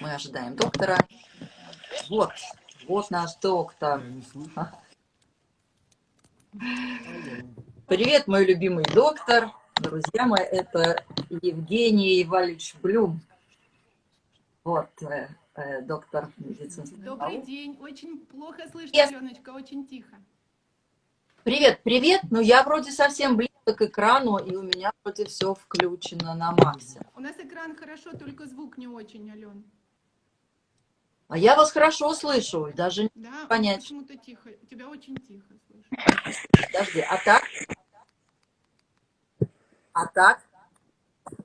Мы ожидаем доктора. Вот, вот наш доктор. Привет, мой любимый доктор. Друзья мои, это Евгений Иванович Блюм. Вот, э, э, доктор медицинских Добрый день. Очень плохо слышно, yes. Аленочка, очень тихо. Привет, привет. Ну, я вроде совсем близко к экрану, и у меня вроде все включено на максе. У нас экран хорошо, только звук не очень, Ален. А я вас хорошо слышу, даже да, понять. почему-то тихо. Тебя очень тихо слышу. Подожди, а так? А так?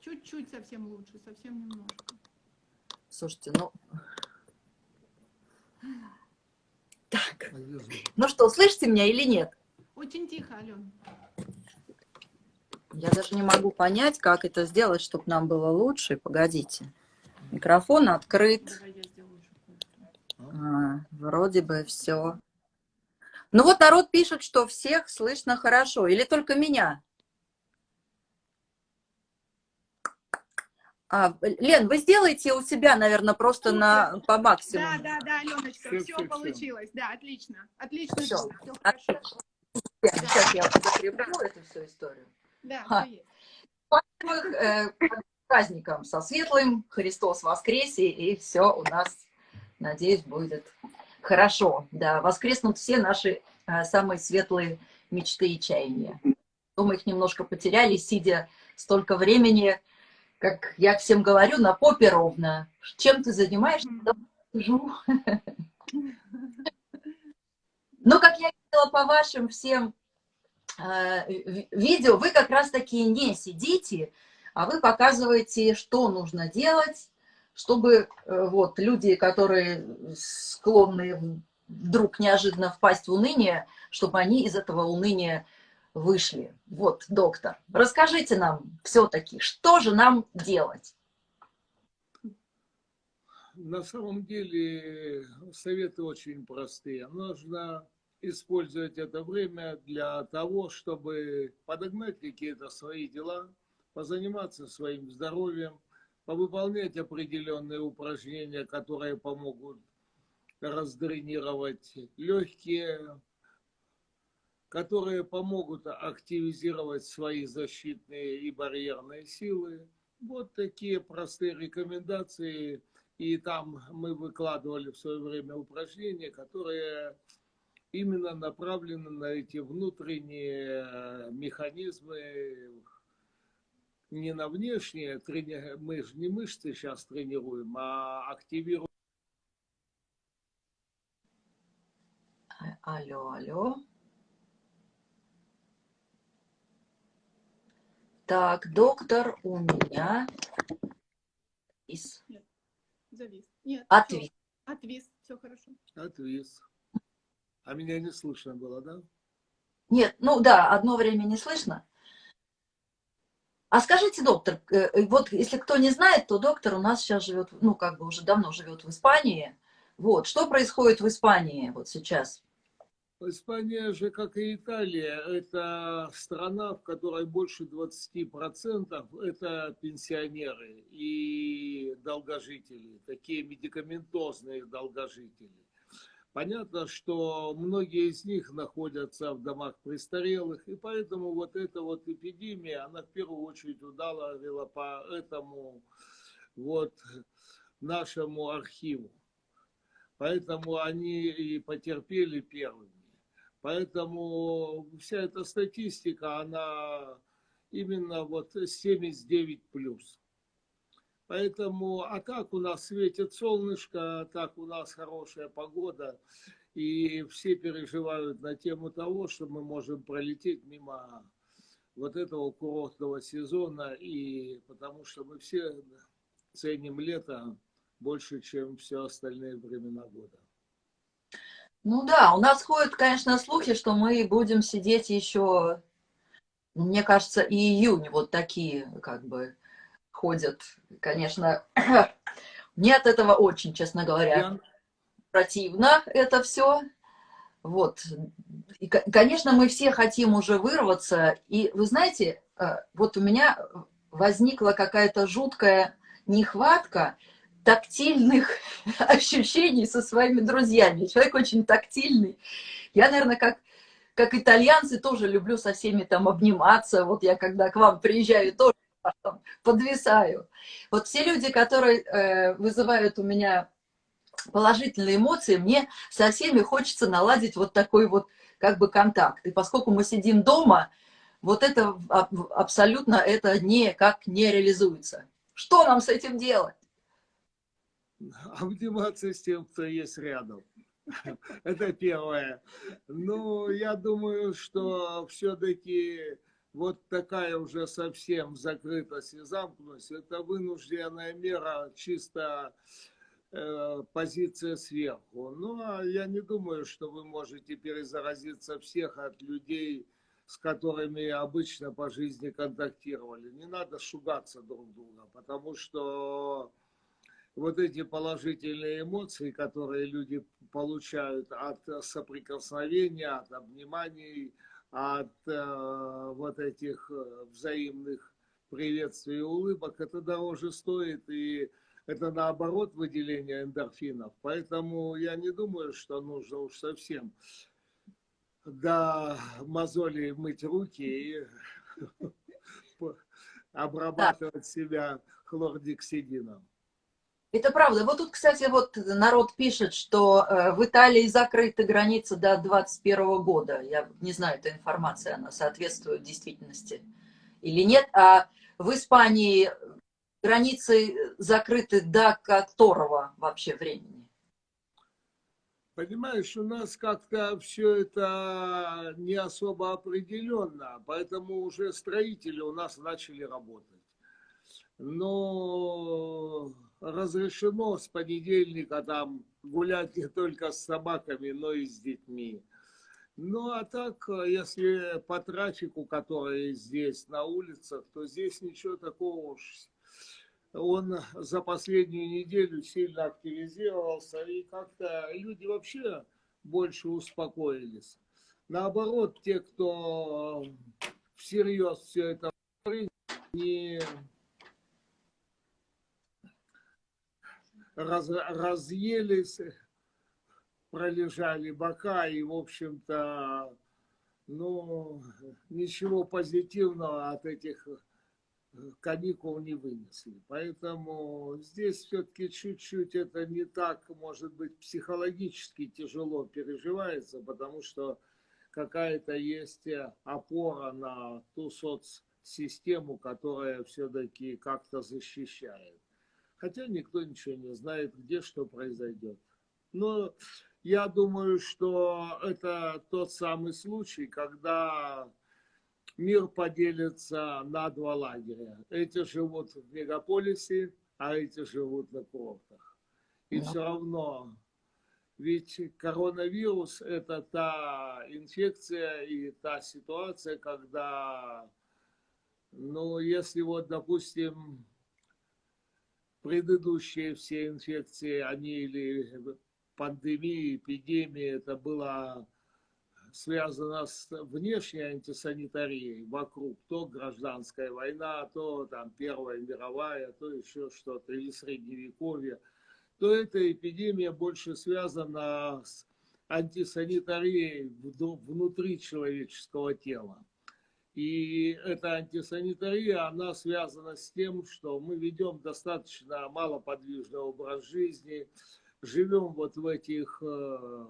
Чуть-чуть совсем лучше, совсем немножко. Слушайте, ну... Так. Ну что, слышите меня или нет? Очень тихо, Ален. Я даже не могу понять, как это сделать, чтобы нам было лучше. Погодите. Микрофон открыт. А, вроде бы все. Ну вот народ пишет, что всех слышно хорошо. Или только меня? А, Лен, вы сделаете у себя, наверное, просто на, по максимуму. Да, да, да, Аленочка, все, все, все получилось. Да, отлично. Отлично. Все. все хорошо. Сейчас я закреплю эту всю историю. Да, а. э, праздником со светлым, Христос воскресе, и все у нас, надеюсь, будет хорошо. Да, воскреснут все наши э, самые светлые мечты и чаяния. Мы их немножко потеряли, сидя столько времени, как я всем говорю, на попе ровно. Чем ты занимаешься? Сижу. Но, как я видела по вашим всем видео, вы как раз таки не сидите, а вы показываете, что нужно делать, чтобы э, вот люди, которые склонны вдруг неожиданно впасть в уныние, чтобы они из этого уныния вышли. Вот, доктор, расскажите нам все-таки, что же нам делать? На самом деле советы очень простые. Нужно использовать это время для того, чтобы подогнать какие-то свои дела, позаниматься своим здоровьем, повыполнять определенные упражнения, которые помогут раздренировать легкие, которые помогут активизировать свои защитные и барьерные силы. Вот такие простые рекомендации. И там мы выкладывали в свое время упражнения, которые именно направлены на эти внутренние э, механизмы, не на внешние, мы же не мышцы сейчас тренируем, а активируем. Алло, алло. Так, доктор, у меня... Нет, завис. Нет, Отвис. Все. Отвис, все хорошо. Отвис. А меня не слышно было, да? Нет, ну да, одно время не слышно. А скажите, доктор, э, э, вот если кто не знает, то доктор у нас сейчас живет, ну как бы уже давно живет в Испании. Вот, что происходит в Испании вот сейчас? Испания же, как и Италия, это страна, в которой больше 20% это пенсионеры и долгожители, такие медикаментозные долгожители. Понятно, что многие из них находятся в домах престарелых, и поэтому вот эта вот эпидемия, она в первую очередь ударила по этому вот нашему архиву. Поэтому они и потерпели первыми. Поэтому вся эта статистика, она именно вот 79 плюс. Поэтому, а так у нас светит солнышко, а так у нас хорошая погода. И все переживают на тему того, что мы можем пролететь мимо вот этого курортного сезона. И потому что мы все ценим лето больше, чем все остальные времена года. Ну да, у нас ходят, конечно, слухи, что мы будем сидеть еще, мне кажется, и июнь вот такие, как бы, ходят, конечно, мне от этого очень, честно говоря, противно это все. Вот. И, конечно, мы все хотим уже вырваться. И вы знаете, э, вот у меня возникла какая-то жуткая нехватка тактильных ощущений со своими друзьями. Человек очень тактильный. Я, наверное, как, как итальянцы тоже люблю со всеми там обниматься. Вот я когда к вам приезжаю, тоже подвисаю. Вот все люди, которые э, вызывают у меня положительные эмоции, мне со всеми хочется наладить вот такой вот как бы контакт. И поскольку мы сидим дома, вот это абсолютно это никак не реализуется. Что нам с этим делать? Обниматься с тем, кто есть рядом. Это первое. Ну, я думаю, что все-таки вот такая уже совсем закрытость и замкнутость, это вынужденная мера чисто э, позиция сверху. Ну, а я не думаю, что вы можете перезаразиться всех от людей, с которыми обычно по жизни контактировали. Не надо шугаться друг друга, потому что вот эти положительные эмоции, которые люди получают от соприкосновения, от обниманий, от э, вот этих э, взаимных приветствий и улыбок, это дороже стоит, и это наоборот выделение эндорфинов. Поэтому я не думаю, что нужно уж совсем до мозолей мыть руки и обрабатывать себя хлордексидином. Это правда. Вот тут, кстати, вот народ пишет, что э, в Италии закрыты границы до 2021 года. Я не знаю, эта информация, она соответствует действительности или нет. А в Испании границы закрыты до которого вообще времени? Понимаешь, у нас как-то все это не особо определенно, поэтому уже строители у нас начали работать. Но разрешено с понедельника там гулять не только с собаками, но и с детьми. Ну, а так, если по трафику, который здесь на улицах, то здесь ничего такого уж. Он за последнюю неделю сильно активизировался, и как-то люди вообще больше успокоились. Наоборот, те, кто всерьез все это не раз, разъелись, пролежали бока и, в общем-то, ну, ничего позитивного от этих каникул не вынесли. Поэтому здесь все-таки чуть-чуть это не так, может быть, психологически тяжело переживается, потому что какая-то есть опора на ту соцсистему, которая все-таки как-то защищает. Хотя никто ничего не знает, где что произойдет. Но я думаю, что это тот самый случай, когда мир поделится на два лагеря. Эти живут в мегаполисе, а эти живут на курортах. И все равно, ведь коронавирус – это та инфекция и та ситуация, когда, ну, если вот, допустим, предыдущие все инфекции, они или пандемии, эпидемии, это было связано с внешней антисанитарией вокруг, то гражданская война, то там Первая мировая, то еще что-то, или Средневековье, то эта эпидемия больше связана с антисанитарией внутри человеческого тела. И эта антисанитария, она связана с тем, что мы ведем достаточно малоподвижный образ жизни, живем вот в этих э,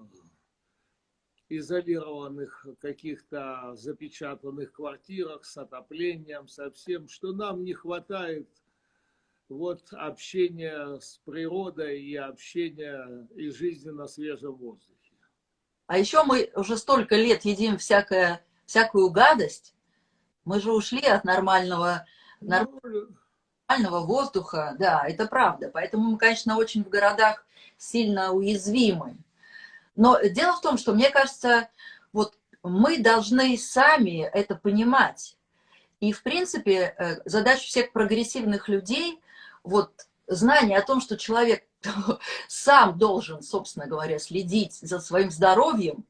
изолированных каких-то запечатанных квартирах с отоплением, со всем, что нам не хватает вот общения с природой и общения и жизни на свежем воздухе. А еще мы уже столько лет едим всякое, всякую гадость, мы же ушли от нормального, ну, нормального воздуха, да, это правда. Поэтому мы, конечно, очень в городах сильно уязвимы. Но дело в том, что, мне кажется, вот мы должны сами это понимать. И, в принципе, э, задача всех прогрессивных людей, вот знание о том, что человек сам должен, собственно говоря, следить за своим здоровьем,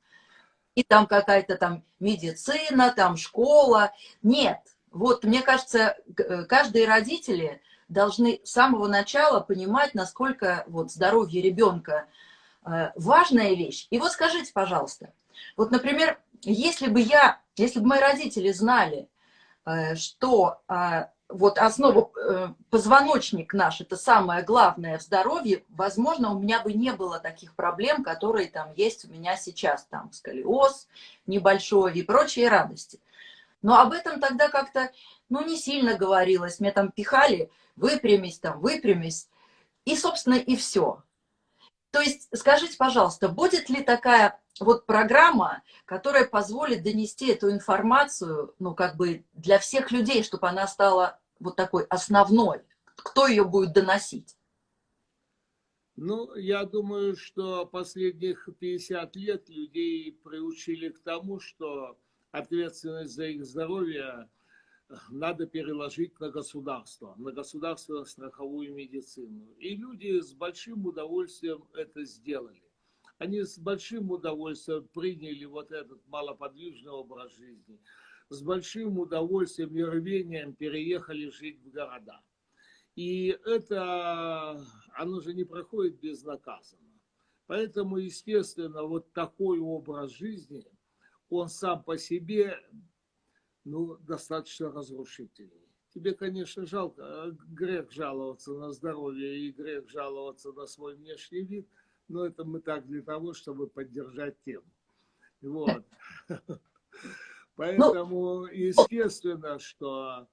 и там какая-то там медицина, там школа. Нет. Вот, мне кажется, э, каждые родители должны с самого начала понимать, насколько вот здоровье ребенка э, важная вещь. И вот скажите, пожалуйста, вот, например, если бы я, если бы мои родители знали, э, что э, вот основа, позвоночник наш, это самое главное в здоровье, возможно, у меня бы не было таких проблем, которые там есть у меня сейчас, там сколиоз небольшой и прочие радости. Но об этом тогда как-то, ну, не сильно говорилось. Мне там пихали, выпрямись там, выпрямись. И, собственно, и все. То есть, скажите, пожалуйста, будет ли такая вот программа, которая позволит донести эту информацию, ну, как бы для всех людей, чтобы она стала вот такой основной? Кто ее будет доносить? Ну, я думаю, что последних 50 лет людей приучили к тому, что ответственность за их здоровье надо переложить на государство, на государственную страховую медицину. И люди с большим удовольствием это сделали. Они с большим удовольствием приняли вот этот малоподвижный образ жизни. С большим удовольствием и рвением переехали жить в города. И это, оно же не проходит безнаказанно. Поэтому, естественно, вот такой образ жизни – он сам по себе ну, достаточно разрушительный. Тебе, конечно, жалко, а грех жаловаться на здоровье и грех жаловаться на свой внешний вид, но это мы так для того, чтобы поддержать тему. Вот. Поэтому, естественно, что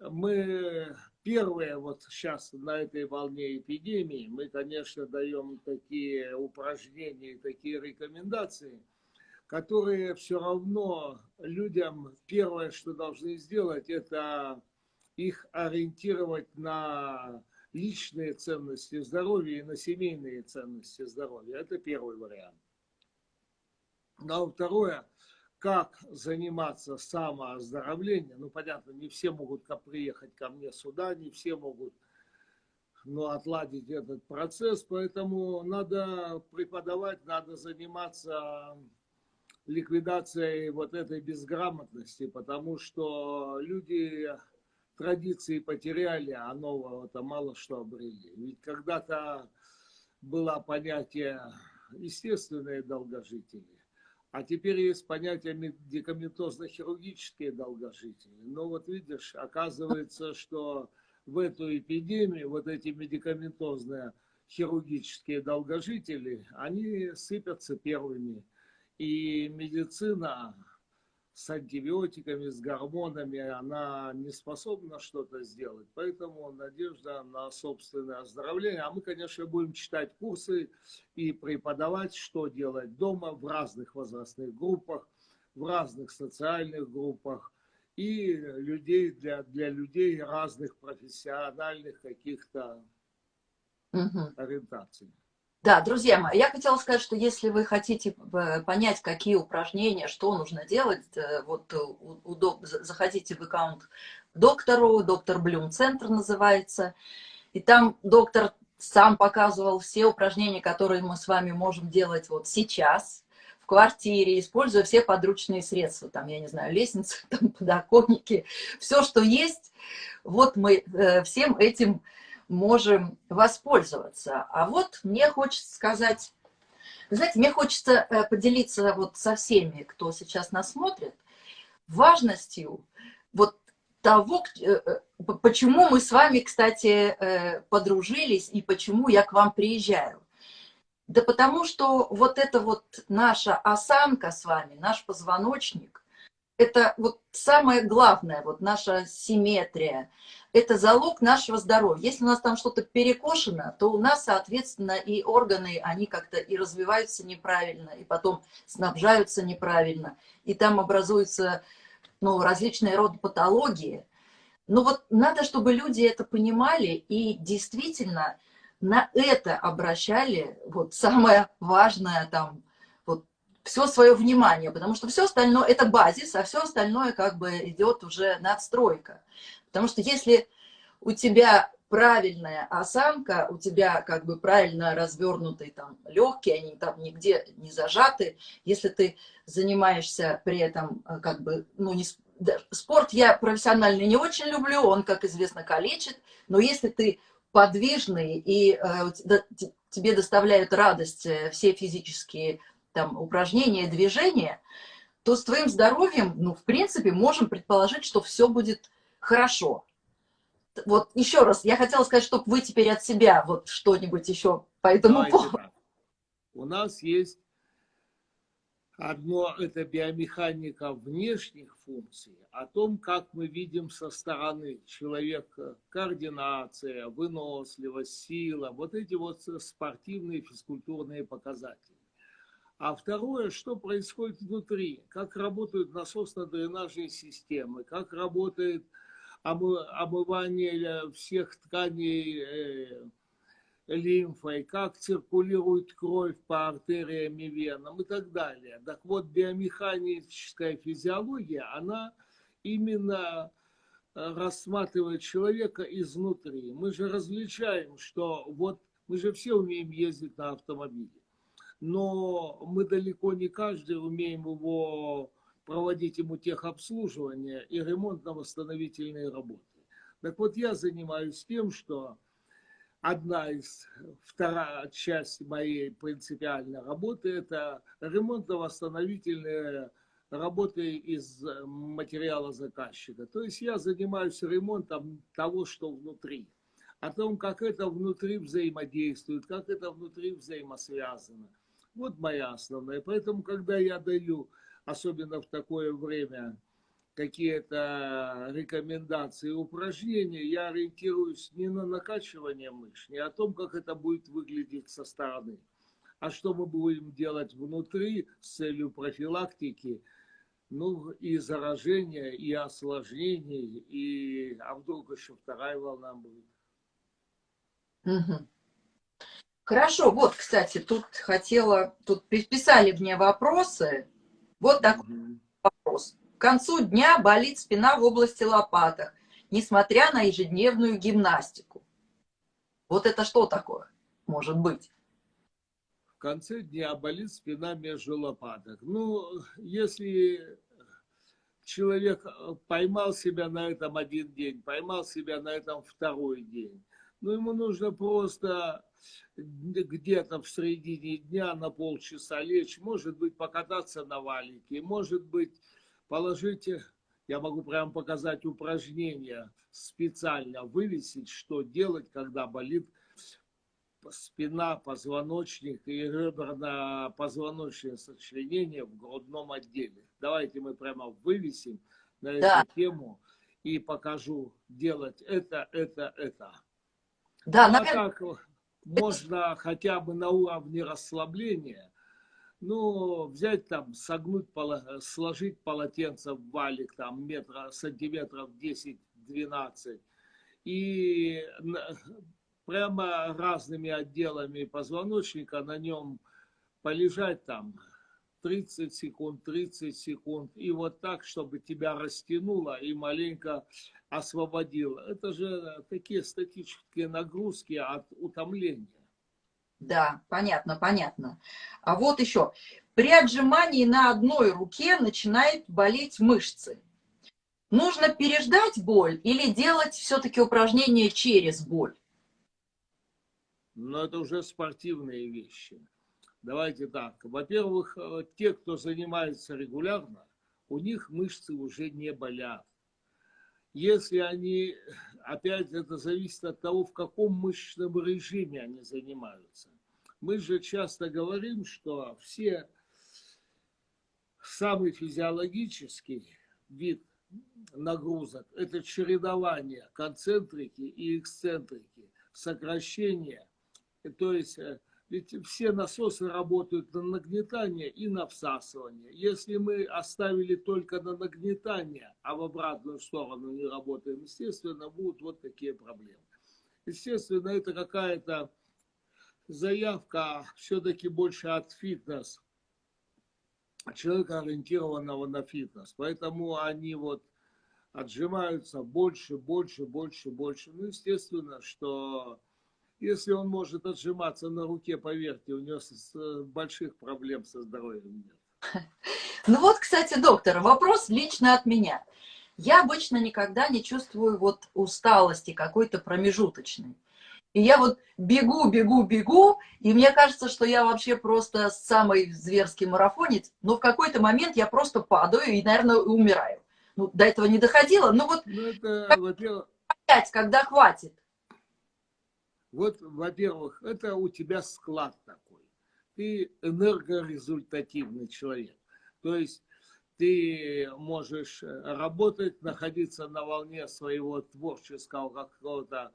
мы первые вот сейчас на этой волне эпидемии, мы, конечно, даем такие упражнения, такие рекомендации – которые все равно людям первое, что должны сделать, это их ориентировать на личные ценности здоровья и на семейные ценности здоровья. Это первый вариант. Ну, а второе, как заниматься самооздоровлением. Ну, понятно, не все могут приехать ко мне сюда, не все могут ну, отладить этот процесс, поэтому надо преподавать, надо заниматься ликвидацией вот этой безграмотности, потому что люди традиции потеряли, а нового-то мало что обрели. Ведь когда-то было понятие естественные долгожители, а теперь есть понятие медикаментозно-хирургические долгожители. Но вот видишь, оказывается, что в эту эпидемию вот эти медикаментозные хирургические долгожители, они сыпятся первыми. И медицина с антибиотиками, с гормонами, она не способна что-то сделать. Поэтому надежда на собственное оздоровление. А мы, конечно, будем читать курсы и преподавать, что делать дома в разных возрастных группах, в разных социальных группах и людей для, для людей разных профессиональных каких-то угу. ориентаций. Да, друзья мои, я хотела сказать, что если вы хотите э, понять, какие упражнения, что нужно делать, э, вот удоб... заходите в аккаунт доктору, доктор Блюм Центр называется, и там доктор сам показывал все упражнения, которые мы с вами можем делать вот сейчас, в квартире, используя все подручные средства, там, я не знаю, лестницы, там, подоконники, все, что есть, вот мы э, всем этим можем воспользоваться. А вот мне хочется сказать, знаете, мне хочется э, поделиться вот со всеми, кто сейчас нас смотрит, важностью вот того, э, э, почему мы с вами, кстати, подружились и почему я к вам приезжаю. Да потому что вот эта вот наша осанка с вами, наш позвоночник, это вот самое главное, вот наша симметрия, это залог нашего здоровья. Если у нас там что-то перекошено, то у нас, соответственно, и органы, они как-то и развиваются неправильно, и потом снабжаются неправильно, и там образуются ну, различные роды патологии. Но вот надо, чтобы люди это понимали и действительно на это обращали вот самое важное там, все свое внимание, потому что все остальное это базис, а все остальное как бы идет уже надстройка. Потому что если у тебя правильная осанка, у тебя как бы правильно развернутые там легкие, они там нигде не зажаты, если ты занимаешься при этом э, как бы, ну, не, спорт я профессионально не очень люблю, он, как известно, калечит, но если ты подвижный и э, тебе доставляют радость э, все физические там, упражнения, движения, то с твоим здоровьем, ну, в принципе, можем предположить, что все будет хорошо. Вот еще раз, я хотела сказать, чтобы вы теперь от себя вот что-нибудь еще по этому Давайте поводу. Так. У нас есть Одно – это биомеханика внешних функций, о том, как мы видим со стороны человека координация, выносливость, сила, вот эти вот спортивные физкультурные показатели. А второе, что происходит внутри, как работают насосно-дренажные системы, как работает омывание всех тканей э, лимфой, как циркулирует кровь по артериям и венам и так далее. Так вот, биомеханическая физиология, она именно э, рассматривает человека изнутри. Мы же различаем, что вот мы же все умеем ездить на автомобиле, но мы далеко не каждый умеем его проводить ему техобслуживание и ремонтно-восстановительные работы. Так вот, я занимаюсь тем, что одна из, вторая часть моей принципиальной работы – это ремонтно-восстановительные работы из материала заказчика. То есть я занимаюсь ремонтом того, что внутри. О том, как это внутри взаимодействует, как это внутри взаимосвязано. Вот моя основная. Поэтому, когда я даю, особенно в такое время, какие-то рекомендации, упражнения, я ориентируюсь не на накачивание мышц, не о том, как это будет выглядеть со стороны, а что мы будем делать внутри с целью профилактики, ну, и заражения, и осложнений, и а вдруг еще вторая волна будет. Угу. Хорошо, вот, кстати, тут хотела, тут писали мне вопросы, вот такой угу. вопрос концу дня болит спина в области лопаток, несмотря на ежедневную гимнастику. Вот это что такое может быть? В конце дня болит спина между лопаток. Ну, если человек поймал себя на этом один день, поймал себя на этом второй день, ну, ему нужно просто где-то в середине дня на полчаса лечь, может быть, покататься на валике, может быть, положите, я могу прямо показать упражнение специально, вывесить, что делать, когда болит спина, позвоночник и реберно-позвоночное сочленение в грудном отделе. Давайте мы прямо вывесим на да. эту тему и покажу делать это, это, это. Да, а наверное... так можно хотя бы на уровне расслабления ну, взять там, согнуть, сложить полотенце в валик, там, метра, сантиметров 10-12, и прямо разными отделами позвоночника на нем полежать там 30 секунд, 30 секунд, и вот так, чтобы тебя растянуло и маленько освободило. Это же такие статические нагрузки от утомления. Да, понятно, понятно. А вот еще. При отжимании на одной руке начинает болеть мышцы. Нужно переждать боль или делать все-таки упражнения через боль? Ну, это уже спортивные вещи. Давайте так. Во-первых, э, те, кто занимается регулярно, у них мышцы уже не болят. Если они, опять это зависит от того, в каком мышечном режиме они занимаются. Мы же часто говорим, что все самый физиологический вид нагрузок – это чередование концентрики и эксцентрики, сокращение. То есть э, ведь все насосы работают на нагнетание и на всасывание. Если мы оставили только на нагнетание, а в обратную сторону не работаем, естественно, будут вот такие проблемы. Естественно, это какая-то заявка все-таки больше от фитнес, человека, ориентированного на фитнес. Поэтому они вот отжимаются больше, больше, больше, больше. Ну, естественно, что если он может отжиматься на руке, поверьте, у него больших проблем со здоровьем нет. Ну вот, кстати, доктор, вопрос лично от меня. я обычно никогда не чувствую вот усталости какой-то промежуточной. И я вот бегу, бегу, бегу, и мне кажется, что я вообще просто самый зверский марафонец, но в какой-то момент я просто падаю и, наверное, умираю. Ну, до этого не доходило, но вот ну, это, во-первых, опять, когда хватит. Вот, во-первых, это у тебя склад такой. Ты энергорезультативный человек. То есть ты можешь работать, находиться на волне своего творческого какого-то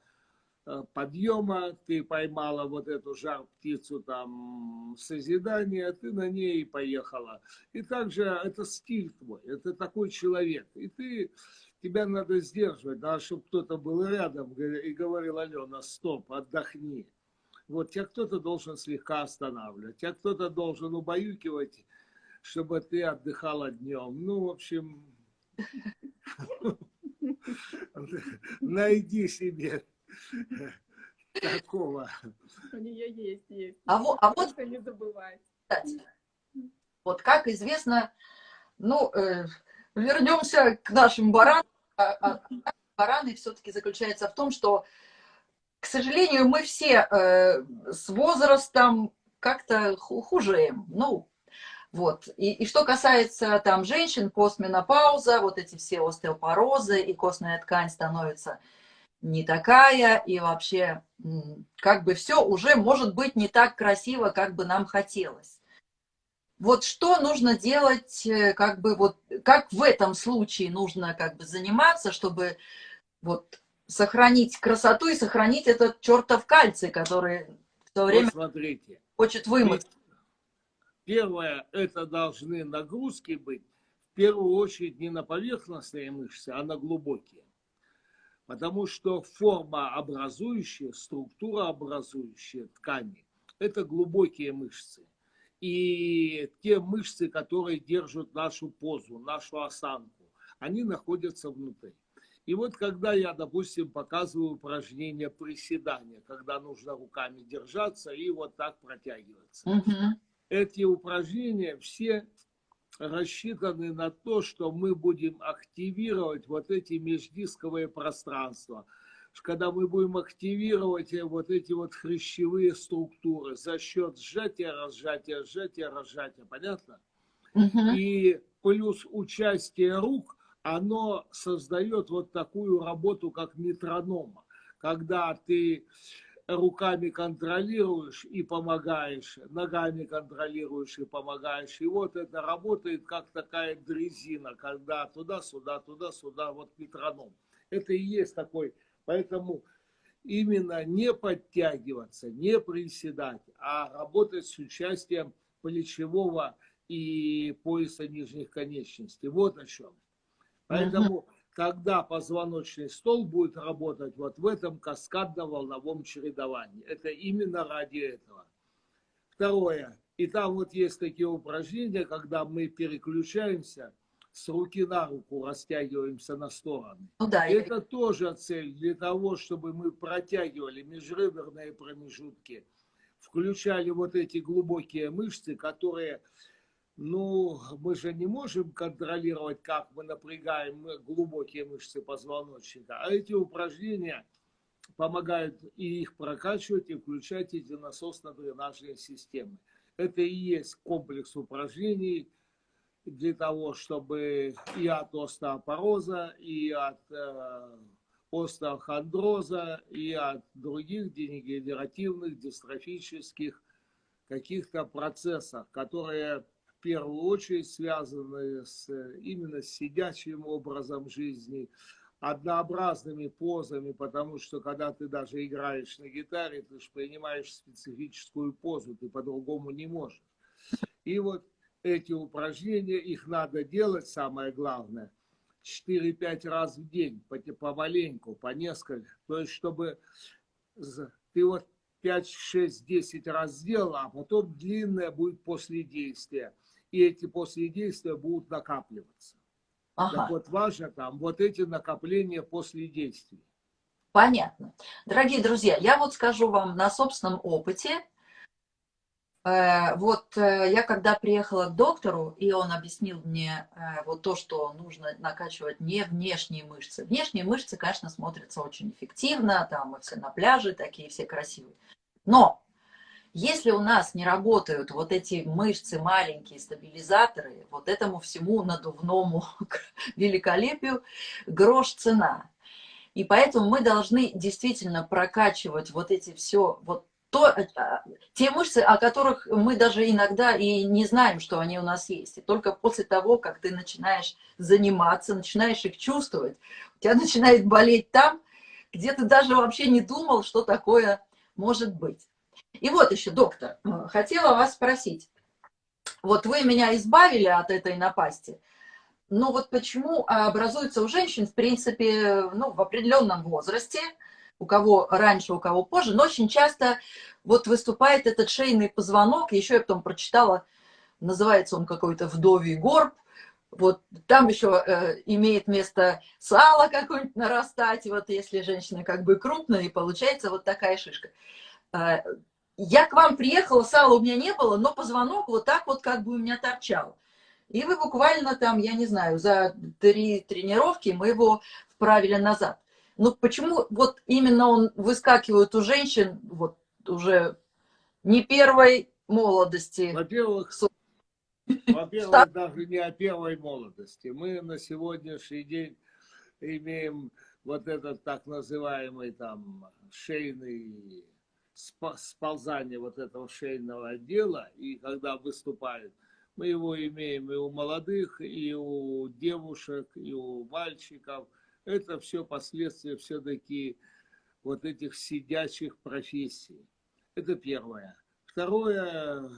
Э, подъема, ты поймала вот эту жар-птицу там созидания, ты на ней поехала. И также это стиль твой, это такой человек. И ты, тебя надо сдерживать, надо, чтобы кто-то был рядом и говорил, Алена, стоп, отдохни. Вот тебя кто-то должен слегка останавливать, тебя кто-то должен убаюкивать, чтобы ты отдыхала днем. Ну, в общем, найди себе Такого. У нее есть, есть. А вот, а вот не забывать. Вот как известно, ну, э, вернемся к нашим баранам. А, а, бараны все-таки заключается в том, что, к сожалению, мы все э, с возрастом как-то хужеем. Ну, вот. И, и что касается там женщин, постменопауза, вот эти все остеопорозы и костная ткань становится не такая, и вообще как бы все уже может быть не так красиво, как бы нам хотелось. Вот что нужно делать, э, как бы вот, как в этом случае нужно как бы заниматься, чтобы вот сохранить красоту и сохранить этот чертов кальций, который в то время вот смотрите, хочет вымыть. Первое, это должны нагрузки быть, в первую очередь не на поверхностные мышцы, а на глубокие потому что форма образующая, структура образующая ткани – это глубокие мышцы. И те мышцы, которые держат нашу позу, нашу осанку, они находятся внутри. И вот когда я, допустим, показываю упражнение приседания, когда нужно руками держаться и вот так протягиваться. Угу. Эти упражнения все рассчитаны на то, что мы будем активировать вот эти междисковые пространства, когда мы будем активировать э, вот эти вот хрящевые структуры за счет сжатия, разжатия, сжатия, разжатия. Понятно? Угу. И плюс участие рук, оно создает вот такую работу, как метронома. Когда ты руками контролируешь и помогаешь, ногами контролируешь и помогаешь. И вот это работает как такая дрезина, когда туда-сюда, туда-сюда, вот метроном. Это и есть такой. Поэтому именно не подтягиваться, не приседать, а работать с участием плечевого и пояса нижних конечностей. Вот о чем. Поэтому когда позвоночный стол будет работать вот в этом каскадно-волновом чередовании. Это именно ради этого. Второе. И там вот есть такие упражнения, когда мы переключаемся с руки на руку, растягиваемся на стороны. Ну, да, это я... тоже цель для того, чтобы мы протягивали межреберные промежутки, включали вот эти глубокие мышцы, которые ну, мы же не можем контролировать, как мы напрягаем глубокие мышцы позвоночника. А эти упражнения помогают и их прокачивать, и включать эти насосно-дренажные системы. Это и есть комплекс упражнений для того, чтобы и от остеопороза, и от э, остеохондроза, и от других дегенеративных, дистрофических каких-то процессов, которые в первую очередь связаны с, именно с сидячим образом жизни, однообразными позами, потому что когда ты даже играешь на гитаре, ты же принимаешь специфическую позу, ты по-другому не можешь. И вот эти упражнения, их надо делать, самое главное, 4-5 раз в день, помаленьку, по несколько. То есть, чтобы ты вот 5, 6, 10 раз сделал, а потом длинное будет после действия и эти после действия будут накапливаться. Ага. Так вот важно там вот эти накопления после действий. Понятно. Дорогие друзья, я вот скажу вам на собственном опыте, вот э, я когда приехала к доктору, и он объяснил мне э, вот то, что нужно накачивать не внешние мышцы. Внешние мышцы, конечно, смотрятся очень эффективно, там мы все на пляже такие все красивые. Но если у нас не работают вот эти мышцы, маленькие стабилизаторы, вот этому всему надувному великолепию грош цена. И поэтому мы должны действительно прокачивать вот эти все, вот то, э, те мышцы, о которых мы даже иногда и не знаем, что они у нас есть. И только после того, как ты начинаешь заниматься, начинаешь их чувствовать, у тебя начинает болеть там, где ты даже вообще не думал, что такое может быть. И вот еще, доктор, э, хотела вас спросить. Вот вы меня избавили от этой напасти, но вот почему образуется у женщин, в принципе, ну, в определенном возрасте, у кого раньше, у кого позже, но очень часто вот выступает этот шейный позвонок, еще я потом прочитала, называется он какой-то вдовий горб, вот там еще э, имеет место сало какое-нибудь нарастать, вот если женщина как бы крупная, и получается вот такая шишка. Э, я к вам приехала, сала у меня не было, но позвонок вот так вот как бы у меня торчал. И вы буквально там, я не знаю, за три тренировки мы его вправили назад. Ну почему вот именно он выскакивает у женщин вот уже не первой молодости? Во-первых, во-первых, даже не о первой молодости. Мы на сегодняшний день имеем вот этот так называемый там шейный сползание вот этого шейного отдела, и когда выступает, мы его имеем и у молодых, и у девушек, и у мальчиков – это все последствия все-таки вот этих сидячих профессий. Это первое. Второе,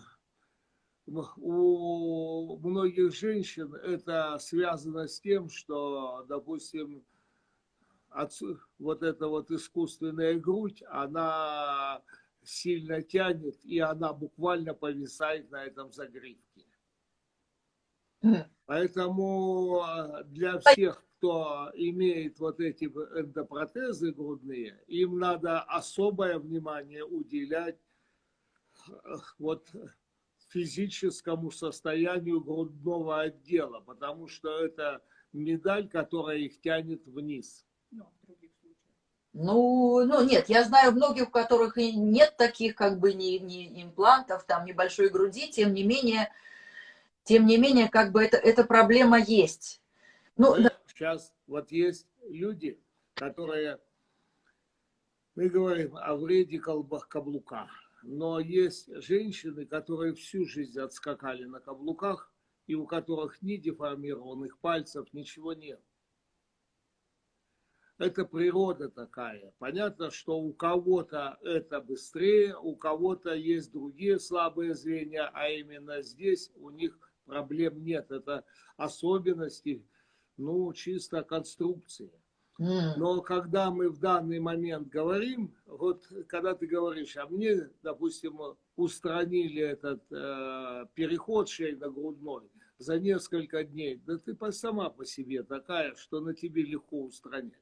у многих женщин это связано с тем, что, допустим, вот эта вот искусственная грудь, она сильно тянет, и она буквально повисает на этом загривке. Поэтому а, для всех, кто имеет вот эти эндопротезы грудные, им надо особое внимание уделять вот физическому состоянию грудного отдела, потому что это медаль, которая их тянет вниз. Ну, ну нет, я знаю многих, у которых и нет таких как бы ни, ни имплантов, там небольшой груди, тем не менее, тем не менее, как бы это, эта проблема есть. Ну, да. Сейчас вот есть люди, которые, мы говорим о вреде колбах каблука, но есть женщины, которые всю жизнь отскакали на каблуках, и у которых ни деформированных пальцев, ничего нет. Это природа такая. Понятно, что у кого-то это быстрее, у кого-то есть другие слабые звенья, а именно здесь у них проблем нет. Это особенности ну, чисто конструкция. Но когда мы в данный момент говорим, вот когда ты говоришь, а мне, допустим, устранили этот э, переход шейно-грудной за несколько дней, да ты сама по себе такая, что на тебе легко устранять.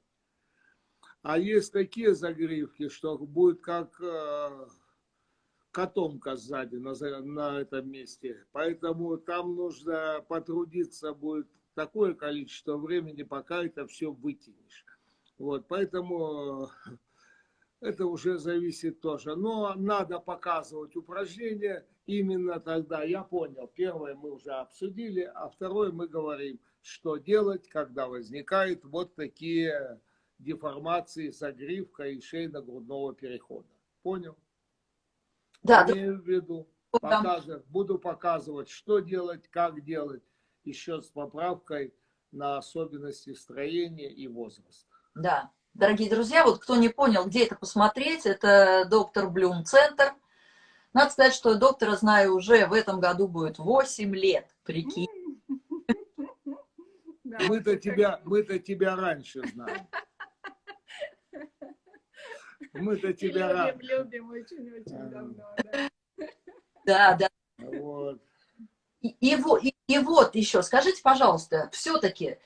А есть такие загривки, что будет как э, котомка сзади на, на этом месте. Поэтому там нужно потрудиться будет такое количество времени, пока это все вытянешь. Вот, поэтому это уже зависит тоже. Но надо показывать упражнения именно тогда. Я понял, первое мы уже обсудили, а второе мы говорим, что делать, когда возникают вот такие деформации загривка и шейно-грудного перехода. Понял? Да. Имею в виду. Показывать, буду показывать, что делать, как делать еще с поправкой на особенности строения и возраст. Да. Дорогие друзья, вот кто не понял, где это посмотреть, это доктор Блюм Центр. Надо сказать, что доктора знаю уже в этом году будет 8 лет, прикинь. Мы-то тебя, мы-то тебя раньше знаем. Мы-то тебя раньше. Любим очень-очень давно, да. Да, да. Вот. И, и, и, и вот еще, скажите, пожалуйста, все-таки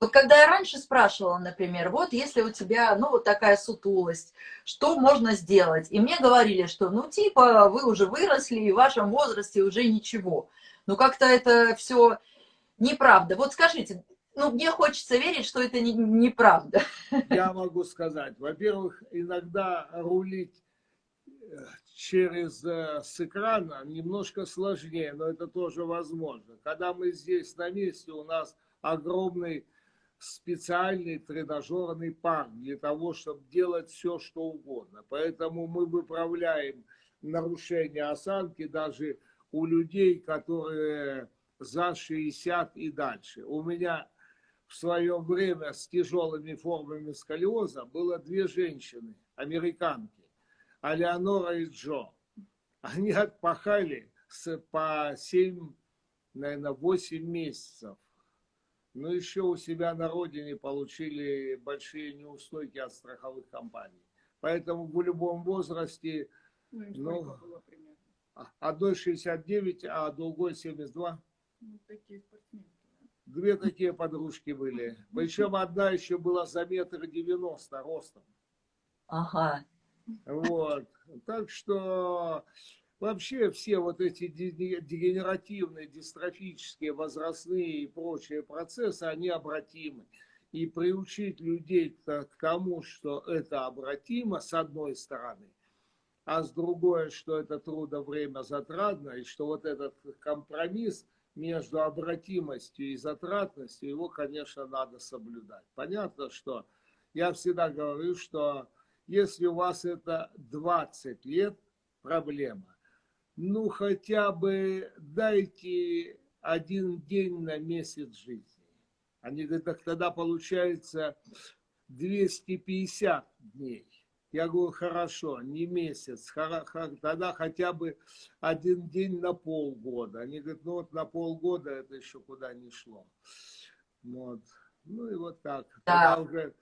Вот когда я раньше спрашивала, например, вот если у тебя, ну, вот такая сутулость, что можно сделать? И мне говорили, что, ну, типа, вы уже выросли, и в вашем возрасте уже ничего. Ну, как-то это все неправда. Вот скажите, ну, мне хочется верить, что это не, неправда. Я могу сказать. Во-первых, иногда рулить через э, с экрана немножко сложнее, но это тоже возможно. Когда мы здесь на месте, у нас огромный специальный тренажерный парк для того, чтобы делать все, что угодно. Поэтому мы выправляем нарушение осанки даже у людей, которые за 60 и дальше. У меня в свое время с тяжелыми формами сколиоза было две женщины, американки, Алеонора и Джо. Они отпахали с, по 7, наверное, 8 месяцев но еще у себя на родине получили большие неустойки от страховых компаний. Поэтому в любом возрасте, ну, одной 69, а другой 72. Ну, такие Две такие подружки были. Причем одна еще была за метр девяносто ростом. Ага. Вот. Так что Вообще все вот эти дегенеративные, дистрофические, возрастные и прочие процессы, они обратимы. И приучить людей к тому, что это обратимо, с одной стороны, а с другой, что это трудно время затратно, и что вот этот компромисс между обратимостью и затратностью, его, конечно, надо соблюдать. Понятно, что я всегда говорю, что если у вас это 20 лет, проблема ну хотя бы дайте один день на месяц жизни. Они говорят, так тогда получается 250 дней. Я говорю, хорошо, не месяц, тогда хотя бы один день на полгода. Они говорят, ну вот на полгода это еще куда не шло. Вот. Ну и вот так. Да. Тогда уже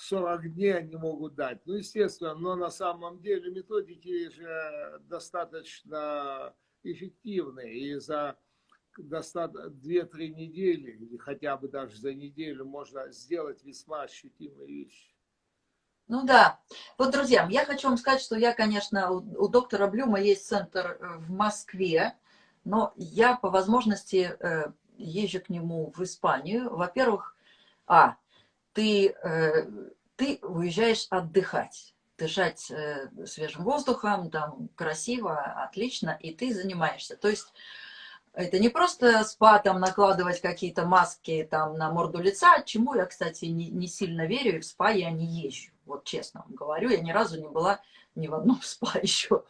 40 дней они могут дать. Ну, естественно, но на самом деле методики же достаточно эффективные. И за 2-3 недели, или хотя бы даже за неделю, можно сделать весьма ощутимые вещи. Ну да. Вот, друзья, я хочу вам сказать, что я, конечно, у, у доктора Блюма есть центр э, в Москве, но я по возможности э, езжу к нему в Испанию. Во-первых, а, ты, э, ты уезжаешь отдыхать, дышать э, свежим воздухом, там красиво, отлично, и ты занимаешься. То есть это не просто спа, там, накладывать какие-то маски там на морду лица, чему я, кстати, не, не сильно верю, и в спа я не езжу. Вот честно вам говорю, я ни разу не была ни в одном спа еще.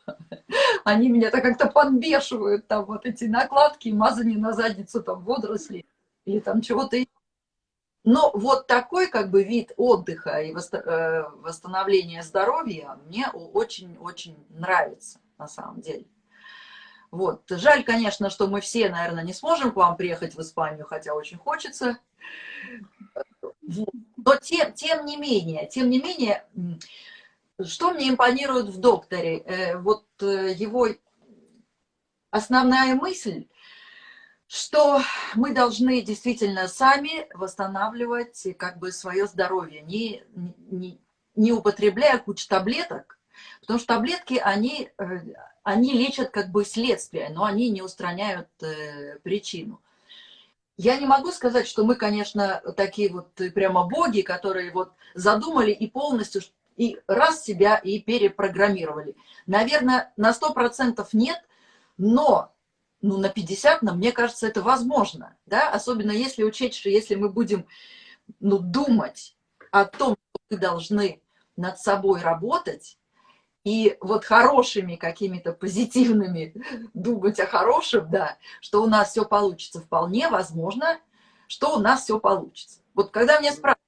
Они меня так как-то подбешивают, там вот эти накладки, мазание на задницу, там водоросли или там чего-то но вот такой как бы вид отдыха и э, восстановления здоровья мне очень-очень нравится на самом деле. Вот. Жаль, конечно, что мы все, наверное, не сможем к вам приехать в Испанию, хотя очень хочется. Но тем, тем не менее, тем не менее, что мне импонирует в докторе? Э, вот э, его основная мысль – что мы должны действительно сами восстанавливать как бы свое здоровье, не, не, не употребляя кучу таблеток, потому что таблетки, они, э, они лечат как бы следствие, но они не устраняют э, причину. Я не могу сказать, что мы, конечно, такие вот прямо боги, которые вот задумали и полностью и раз себя и перепрограммировали. Наверное, на 100% нет, но ну, на 50, но мне кажется, это возможно, да, особенно если учесть, что если мы будем, ну, думать о том, что мы должны над собой работать, и вот хорошими какими-то позитивными думать о хорошем, да, что у нас все получится, вполне возможно, что у нас все получится. Вот когда меня спрашивают,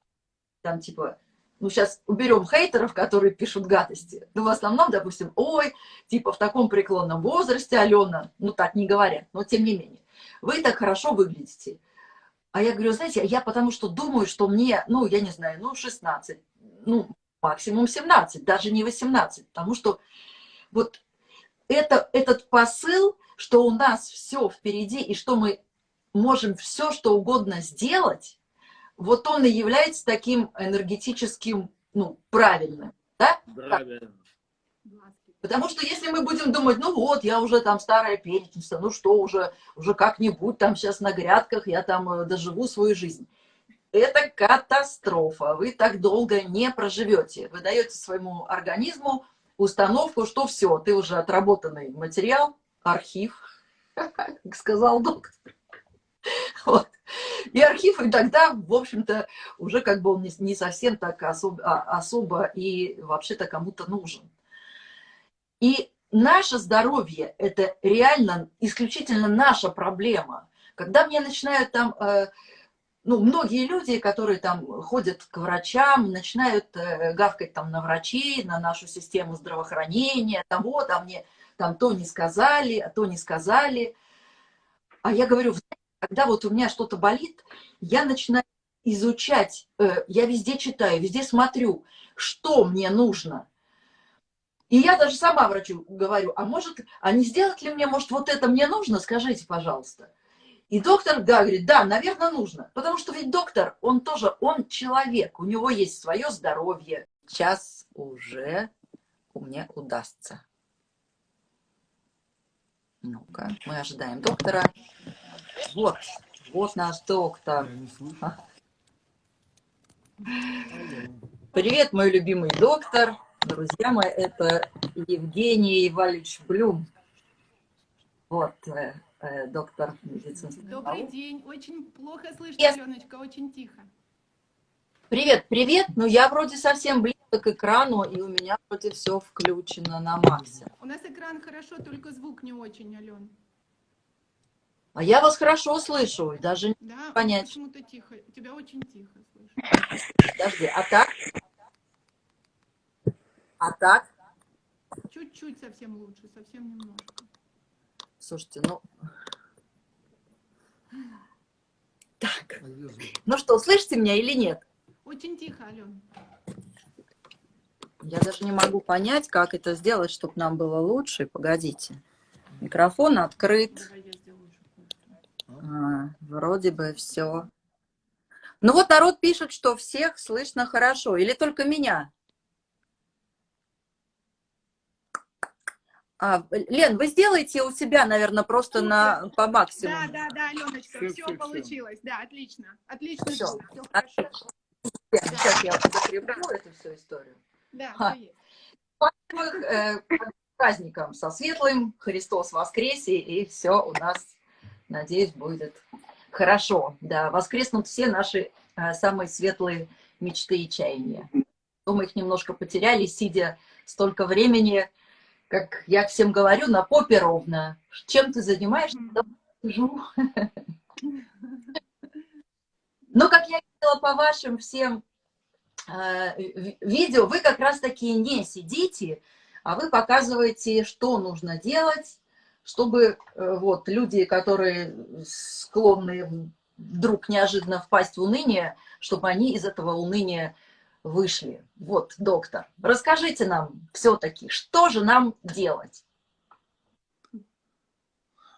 там, типа, ну, сейчас уберем хейтеров, которые пишут гадости, но в основном, допустим, ой, типа в таком преклонном возрасте, Алена, ну, так не говорят, но тем не менее, вы так хорошо выглядите. А я говорю, знаете, я потому что думаю, что мне, ну, я не знаю, ну, 16, ну, максимум 17, даже не 18, потому что вот это, этот посыл, что у нас все впереди, и что мы можем все, что угодно сделать, вот он и является таким энергетическим, ну, правильным, да? Правильно. Потому что если мы будем думать, ну вот, я уже там старая перечница, ну что, уже, уже как-нибудь там сейчас на грядках, я там э, доживу свою жизнь. Это катастрофа. Вы так долго не проживете. Вы даете своему организму установку, что все, ты уже отработанный материал, архив, как сказал доктор. Вот. И архив, и тогда, в общем-то, уже как бы он не, совсем так особо, а, особо и вообще-то кому-то нужен. И наше здоровье – это реально исключительно наша проблема. Когда мне начинают там, э, ну, многие люди, которые там ходят к врачам, начинают э, гавкать там на врачей, на нашу систему здравоохранения, там вот, а мне там то не сказали, а то не сказали. А я говорю, когда вот у меня что-то болит, я начинаю изучать, э, я везде читаю, везде смотрю, что мне нужно – и я даже сама врачу говорю, а может, а не сделать ли мне, может, вот это мне нужно, скажите, пожалуйста. И доктор да, говорит, да, наверное, нужно. Потому что ведь доктор, он тоже, он человек, у него есть свое здоровье. Сейчас уже мне удастся. Ну-ка, мы ожидаем доктора. Вот, вот наш доктор. Привет, мой любимый доктор. Друзья мои, это Евгений Иванович Блюм. Вот, э, э, доктор медицинских Добрый наук. день. Очень плохо слышно, yes. Аленочка, очень тихо. Привет, привет. Ну, я вроде совсем близко к экрану, и у меня вроде все включено на максе. У нас экран хорошо, только звук не очень, Ален. А я вас хорошо слышу, даже да, понять. почему-то тихо. Тебя очень тихо слышу. Подожди, а так? А так? Чуть-чуть совсем лучше, совсем немножко. Слушайте, ну... Так. Ну что, слышите меня или нет? Очень тихо, Ален. Я даже не могу понять, как это сделать, чтобы нам было лучше. Погодите. Микрофон открыт. А, вроде бы все. Ну вот народ пишет, что всех слышно хорошо. Или только меня? А, Лен, вы сделаете у себя, наверное, просто на, по максимуму. Да, да, да, Аленочка, все, все, все получилось. Да, отлично. Отлично. Все. все хорошо. Сейчас я закреплю эту всю историю. Да, а. э, праздником со светлым, Христос воскресе, и все у нас, надеюсь, будет хорошо. Да, воскреснут все наши э, самые светлые мечты и чаяния. Мы их немножко потеряли, сидя столько времени как я всем говорю, на попе ровно. Чем ты занимаешься? Сижу. Но, как я видела по вашим всем э, видео, вы как раз таки не сидите, а вы показываете, что нужно делать, чтобы э, вот люди, которые склонны вдруг неожиданно впасть в уныние, чтобы они из этого уныния вышли. Вот, доктор, расскажите нам все-таки, что же нам делать?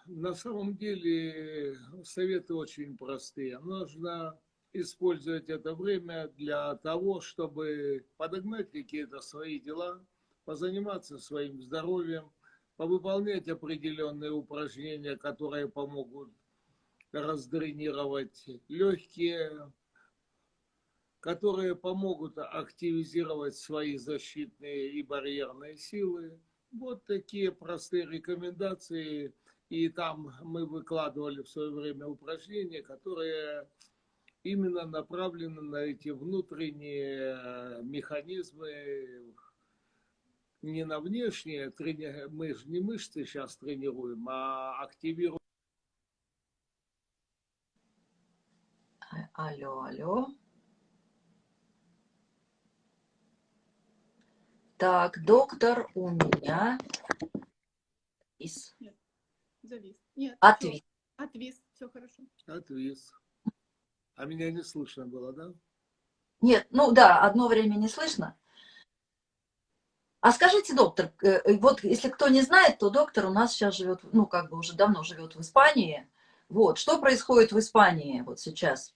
На самом деле советы очень простые. Нужно использовать это время для того, чтобы подогнать какие-то свои дела, позаниматься своим здоровьем, повыполнять определенные упражнения, которые помогут раздренировать легкие, которые помогут активизировать свои защитные и барьерные силы. Вот такие простые рекомендации. И там мы выкладывали в свое время упражнения, которые именно направлены на эти внутренние механизмы, не на внешние, мы же не мышцы сейчас тренируем, а активируем. Алло, алло. Так, доктор, у меня завис. Нет, завис. Нет, Отвис. Все. Отвис, все хорошо. Отвис. А меня не слышно было, да? Нет, ну да, одно время не слышно. А скажите, доктор, э, э, вот если кто не знает, то доктор у нас сейчас живет, ну как бы уже давно живет в Испании. Вот, что происходит в Испании вот сейчас?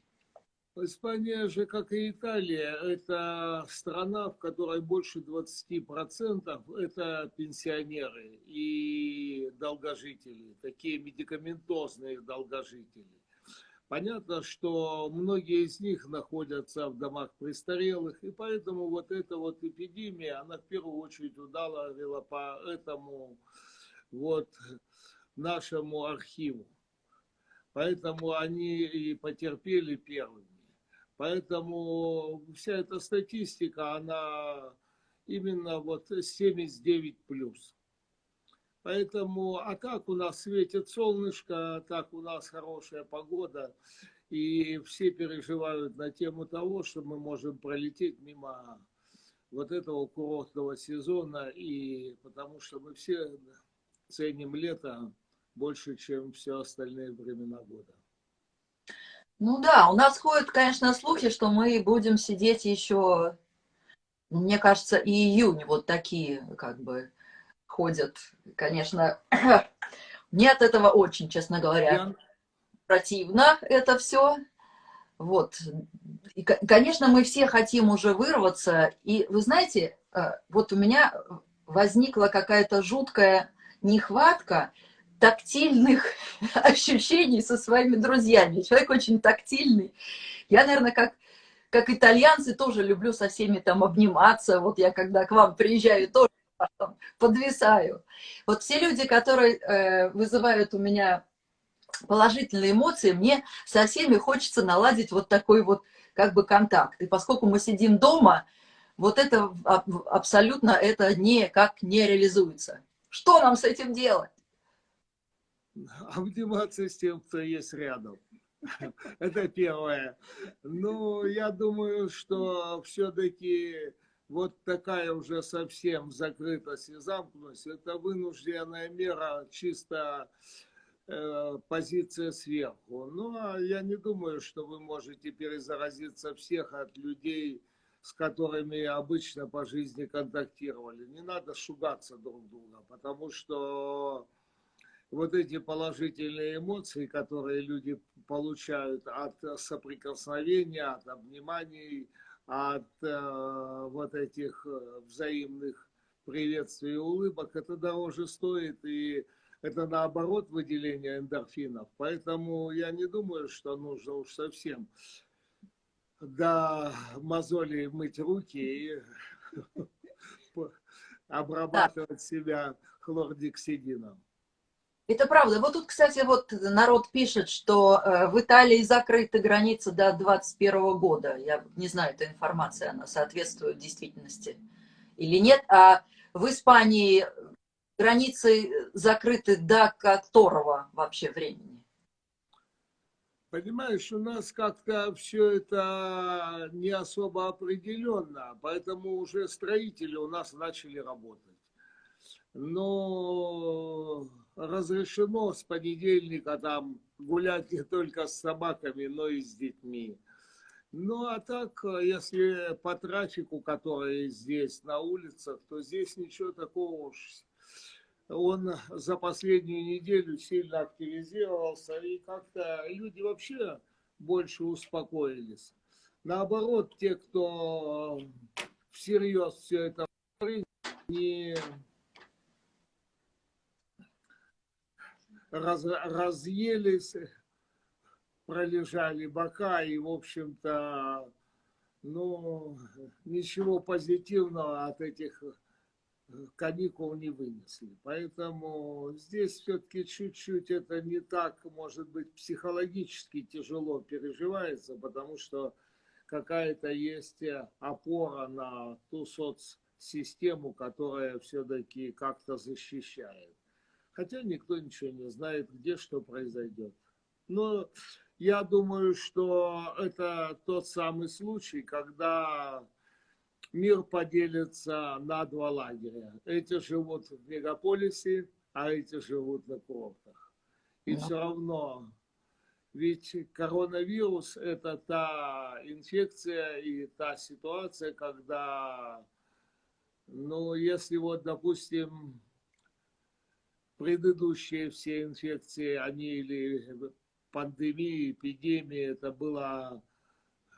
Испания же, как и Италия, это страна, в которой больше 20% это пенсионеры и долгожители, такие медикаментозные долгожители. Понятно, что многие из них находятся в домах престарелых, и поэтому вот эта вот эпидемия, она в первую очередь ударила по этому вот нашему архиву. Поэтому они и потерпели первыми. Поэтому вся эта статистика, она именно вот 79 плюс. Поэтому, а так у нас светит солнышко, так у нас хорошая погода, и все переживают на тему того, что мы можем пролететь мимо вот этого курортного сезона, и потому что мы все ценим лето больше, чем все остальные времена года. Ну да, у нас ходят, конечно, слухи, что мы будем сидеть еще, мне кажется, и июнь, вот такие как бы ходят. Конечно, мне от этого очень, честно говоря, противно это все. Вот. И, конечно, мы все хотим уже вырваться. И вы знаете, э, вот у меня возникла какая-то жуткая нехватка тактильных ощущений со своими друзьями. Человек очень тактильный. Я, наверное, как, как итальянцы тоже люблю со всеми там обниматься. Вот я когда к вам приезжаю, тоже подвисаю. Вот все люди, которые э, вызывают у меня положительные эмоции, мне со всеми хочется наладить вот такой вот как бы контакт. И поскольку мы сидим дома, вот это абсолютно это никак не реализуется. Что нам с этим делать? обниматься с тем, кто есть рядом. Это первое. Ну, я думаю, что все-таки вот такая уже совсем закрытость и замкнутость, это вынужденная мера, чисто э, позиция сверху. Ну, а я не думаю, что вы можете перезаразиться всех от людей, с которыми обычно по жизни контактировали. Не надо шугаться друг друга, потому что вот эти положительные эмоции, которые люди получают от соприкосновения, от обниманий, от э, вот этих э, взаимных приветствий и улыбок, это дороже стоит, и это наоборот выделение эндорфинов. Поэтому я не думаю, что нужно уж совсем до мозолей мыть руки и обрабатывать себя хлордексидином. Это правда. Вот тут, кстати, вот народ пишет, что э, в Италии закрыты границы до 2021 года. Я не знаю, эта информация, она соответствует действительности или нет. А в Испании границы закрыты до которого вообще времени? Понимаешь, у нас как-то все это не особо определенно, поэтому уже строители у нас начали работать. Но разрешено с понедельника там гулять не только с собаками, но и с детьми. Ну, а так, если по трафику, который здесь на улицах, то здесь ничего такого уж. Он за последнюю неделю сильно активизировался, и как-то люди вообще больше успокоились. Наоборот, те, кто всерьез все это не раз, разъелись, пролежали бока и, в общем-то, ну, ничего позитивного от этих каникул не вынесли. Поэтому здесь все-таки чуть-чуть это не так, может быть, психологически тяжело переживается, потому что какая-то есть опора на ту соцсистему, которая все-таки как-то защищает. Хотя никто ничего не знает, где что произойдет. Но я думаю, что это тот самый случай, когда мир поделится на два лагеря. Эти живут в мегаполисе, а эти живут на курортах. И все равно, ведь коронавирус – это та инфекция и та ситуация, когда, ну, если вот, допустим, предыдущие все инфекции, они или пандемии, эпидемии, это было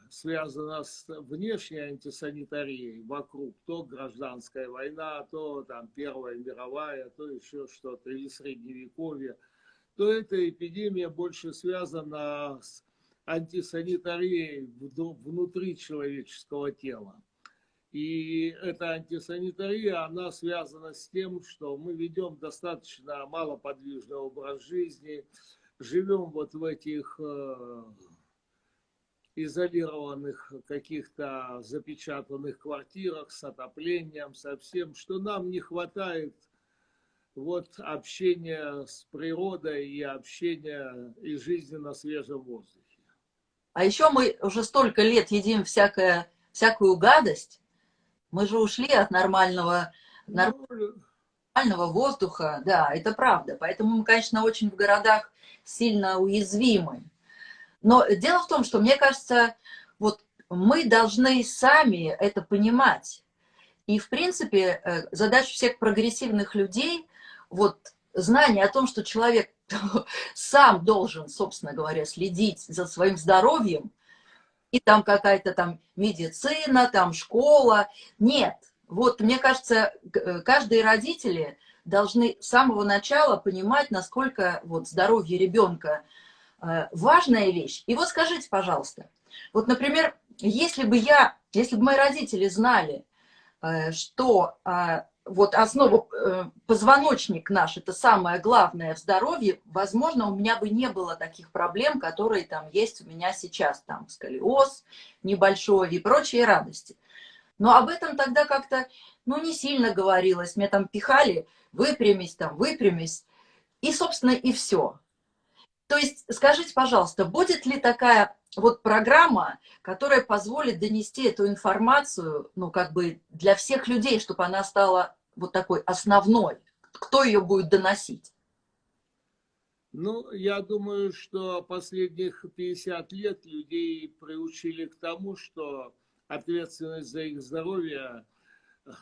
связана с внешней антисанитарией вокруг, то гражданская война, то там Первая мировая, то еще что-то, или Средневековье, то эта эпидемия больше связана с антисанитарией внутри человеческого тела. И эта антисанитария, она связана с тем, что мы ведем достаточно малоподвижный образ жизни, живем вот в этих э, изолированных каких-то запечатанных квартирах с отоплением, со всем, что нам не хватает вот общения с природой и общения и жизни на свежем воздухе. А еще мы уже столько лет едим всякое, всякую гадость, мы же ушли от нормального, ну, нормального воздуха, да, это правда. Поэтому мы, конечно, очень в городах сильно уязвимы. Но дело в том, что, мне кажется, вот мы должны сами это понимать. И, в принципе, э, задача всех прогрессивных людей, вот знание о том, что человек сам должен, собственно говоря, следить за своим здоровьем, и там какая-то там медицина, там школа. Нет. Вот, мне кажется, э, каждые родители должны с самого начала понимать, насколько вот здоровье ребенка э, важная вещь. И вот скажите, пожалуйста, вот, например, если бы я, если бы мои родители знали, э, что а, вот основа, э, позвоночник наш, это самое главное в здоровье, возможно, у меня бы не было таких проблем, которые там есть у меня сейчас, там сколиоз небольшой и прочие радости. Но об этом тогда как-то, ну, не сильно говорилось. Мне там пихали, выпрямись там, выпрямись. И, собственно, и все. То есть, скажите, пожалуйста, будет ли такая вот программа, которая позволит донести эту информацию, ну, как бы для всех людей, чтобы она стала вот такой основной? Кто ее будет доносить? Ну, я думаю, что последних 50 лет людей приучили к тому, что ответственность за их здоровье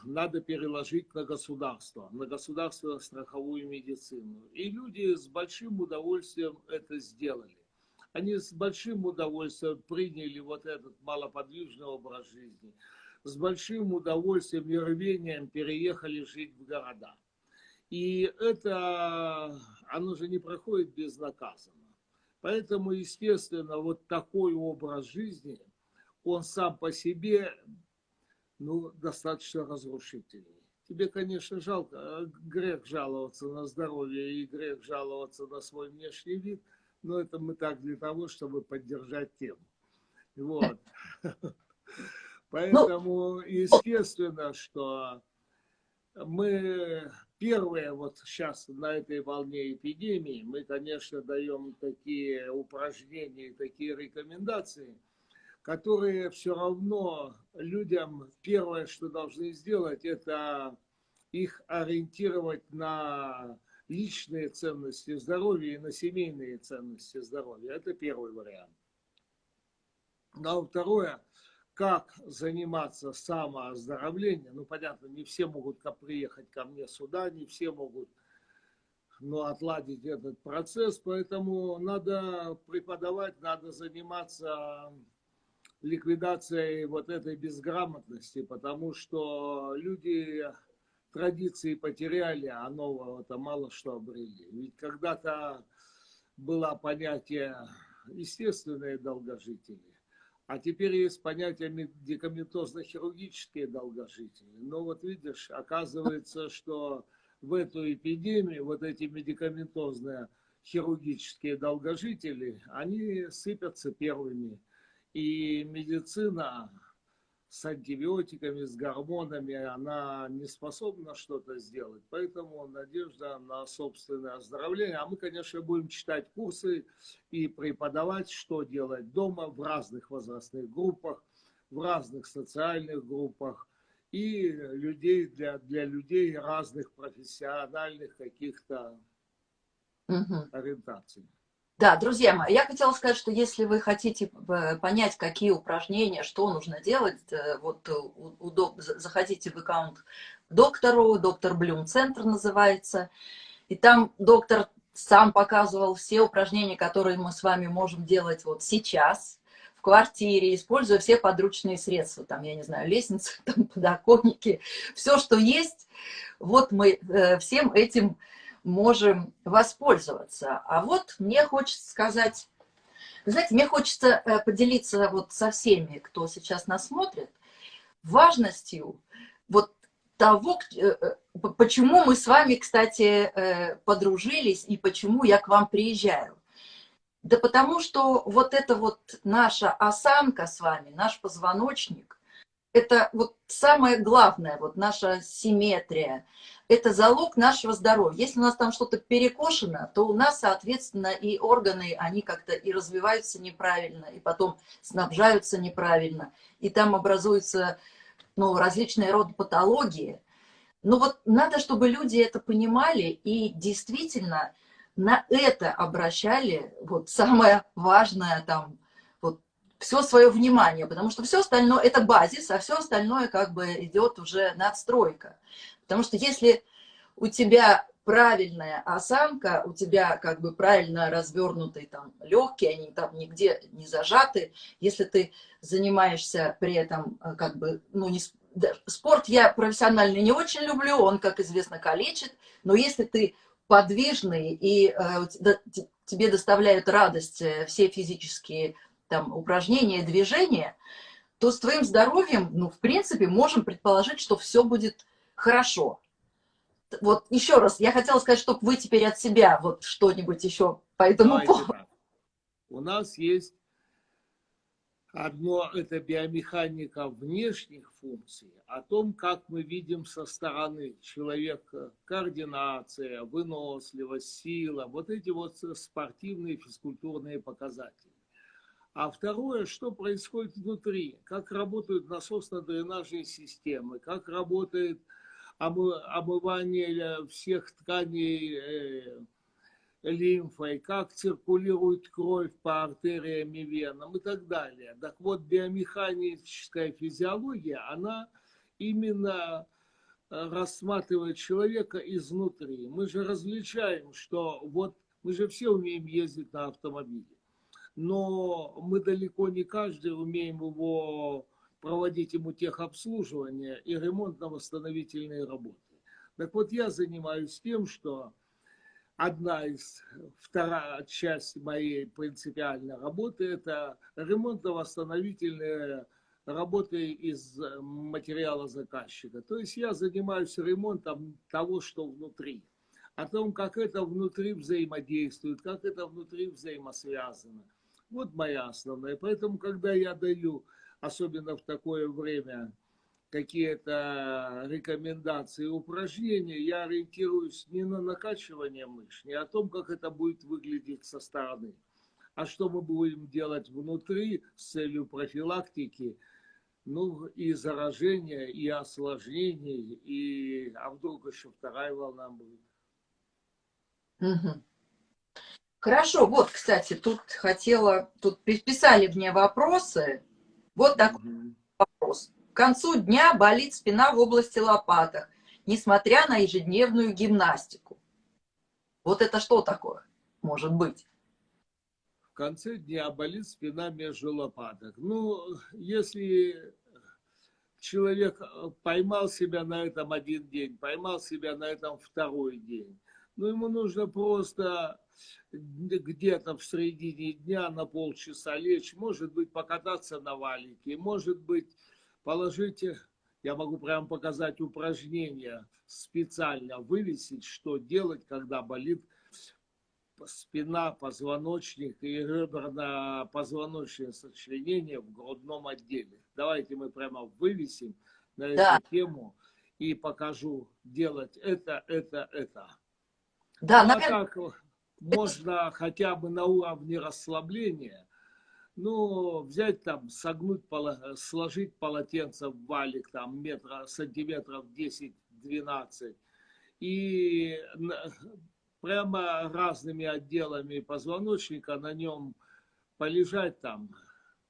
надо переложить на государство, на государственную страховую медицину. И люди с большим удовольствием это сделали. Они с большим удовольствием приняли вот этот малоподвижный образ жизни с большим удовольствием и рвением переехали жить в города. И это, оно же не проходит безнаказанно. Поэтому, естественно, вот такой образ жизни, он сам по себе, ну, достаточно разрушительный. Тебе, конечно, жалко, грех жаловаться на здоровье и грех жаловаться на свой внешний вид, но это мы так для того, чтобы поддержать тему. Вот. Ну, Поэтому, естественно, что мы первые вот сейчас на этой волне эпидемии, мы, конечно, даем такие упражнения, такие рекомендации, которые все равно людям первое, что должны сделать, это их ориентировать на личные ценности здоровья и на семейные ценности здоровья. Это первый вариант. Ну, а второе, как заниматься самооздоровлением. Ну, понятно, не все могут приехать ко мне сюда, не все могут ну, отладить этот процесс, поэтому надо преподавать, надо заниматься ликвидацией вот этой безграмотности, потому что люди традиции потеряли, а нового-то мало что обрели. Ведь когда-то было понятие естественные долгожители, а теперь есть понятие медикаментозно-хирургические долгожители. Но вот видишь, оказывается, что в эту эпидемию вот эти медикаментозные хирургические долгожители, они сыпятся первыми. И медицина с антибиотиками, с гормонами, она не способна что-то сделать. Поэтому надежда на собственное оздоровление. А мы, конечно, будем читать курсы и преподавать, что делать дома в разных возрастных группах, в разных социальных группах и людей для, для людей разных профессиональных каких-то угу. ориентаций. Да, друзья мои, я хотела сказать, что если вы хотите э, понять, какие упражнения, что нужно делать, э, вот удоб... заходите в аккаунт доктору, доктор Блюм Центр называется, и там доктор сам показывал все упражнения, которые мы с вами можем делать вот сейчас, в квартире, используя все подручные средства, там, я не знаю, лестницы, там, подоконники, все, что есть, вот мы э, всем этим можем воспользоваться. А вот мне хочется сказать, знаете, мне хочется э, поделиться вот со всеми, кто сейчас нас смотрит, важностью вот того, э, э, почему мы с вами, кстати, подружились и почему я к вам приезжаю. Да потому что вот эта вот наша осанка с вами, наш позвоночник, это вот самое главное, вот наша симметрия, это залог нашего здоровья. Если у нас там что-то перекошено, то у нас, соответственно, и органы, они как-то и развиваются неправильно, и потом снабжаются неправильно, и там образуются ну, различные роды патологии. Но вот надо, чтобы люди это понимали и действительно на это обращали вот самое важное там, все свое внимание, потому что все остальное это базис, а все остальное как бы идет уже надстройка. Потому что если у тебя правильная осанка, у тебя как бы правильно развернутые там легкие, они там нигде не зажаты, если ты занимаешься при этом э, как бы, ну, не, спорт я профессионально не очень люблю, он, как известно, калечит, но если ты подвижный и э, тебе доставляют радость э, все физические там, упражнения, движения, то с твоим здоровьем, ну, в принципе, можем предположить, что все будет хорошо. Вот еще раз, я хотела сказать, чтобы вы теперь от себя вот что-нибудь еще по этому поводу. У нас есть одно, это биомеханика внешних функций, о том, как мы видим со стороны человека координация, выносливость, сила, вот эти вот спортивные физкультурные показатели. А второе, что происходит внутри, как работают насосно-дренажные системы, как работает омывание всех тканей э, лимфой, как циркулирует кровь по артериям и венам и так далее. Так вот, биомеханическая физиология, она именно э, рассматривает человека изнутри. Мы же различаем, что вот мы же все умеем ездить на автомобиле но мы далеко не каждый умеем его проводить ему техобслуживание и ремонтно-восстановительные работы. Так вот, я занимаюсь тем, что одна из, вторая часть моей принципиальной работы – это ремонтно-восстановительные работы из материала заказчика. То есть я занимаюсь ремонтом того, что внутри, о том, как это внутри взаимодействует, как это внутри взаимосвязано – вот моя основная. Поэтому, когда я даю, особенно в такое время, какие-то рекомендации, упражнения, я ориентируюсь не на накачивание мышц, не о том, как это будет выглядеть со стороны, а что мы будем делать внутри с целью профилактики, ну, и заражения, и осложнений, и а вдруг еще вторая волна будет. Угу. Хорошо, вот, кстати, тут хотела, тут писали мне вопросы. Вот такой вопрос. К концу дня болит спина в области лопаток, несмотря на ежедневную гимнастику. Вот это что такое может быть? В конце дня болит спина между лопаток. Ну, если человек поймал себя на этом один день, поймал себя на этом второй день, ну, ему нужно просто где-то в середине дня на полчаса лечь, может быть, покататься на валике, может быть, положить, я могу прямо показать упражнение специально, вывесить, что делать, когда болит спина, позвоночник и реберно-позвоночное сочленение в грудном отделе. Давайте мы прямо вывесим на да. эту тему и покажу делать это, это, это. Да, ну, а наверное... так можно хотя бы на уровне расслабления, ну, взять там, согнуть, сложить полотенце в валик, там, метра, сантиметров 10-12, и прямо разными отделами позвоночника на нем полежать там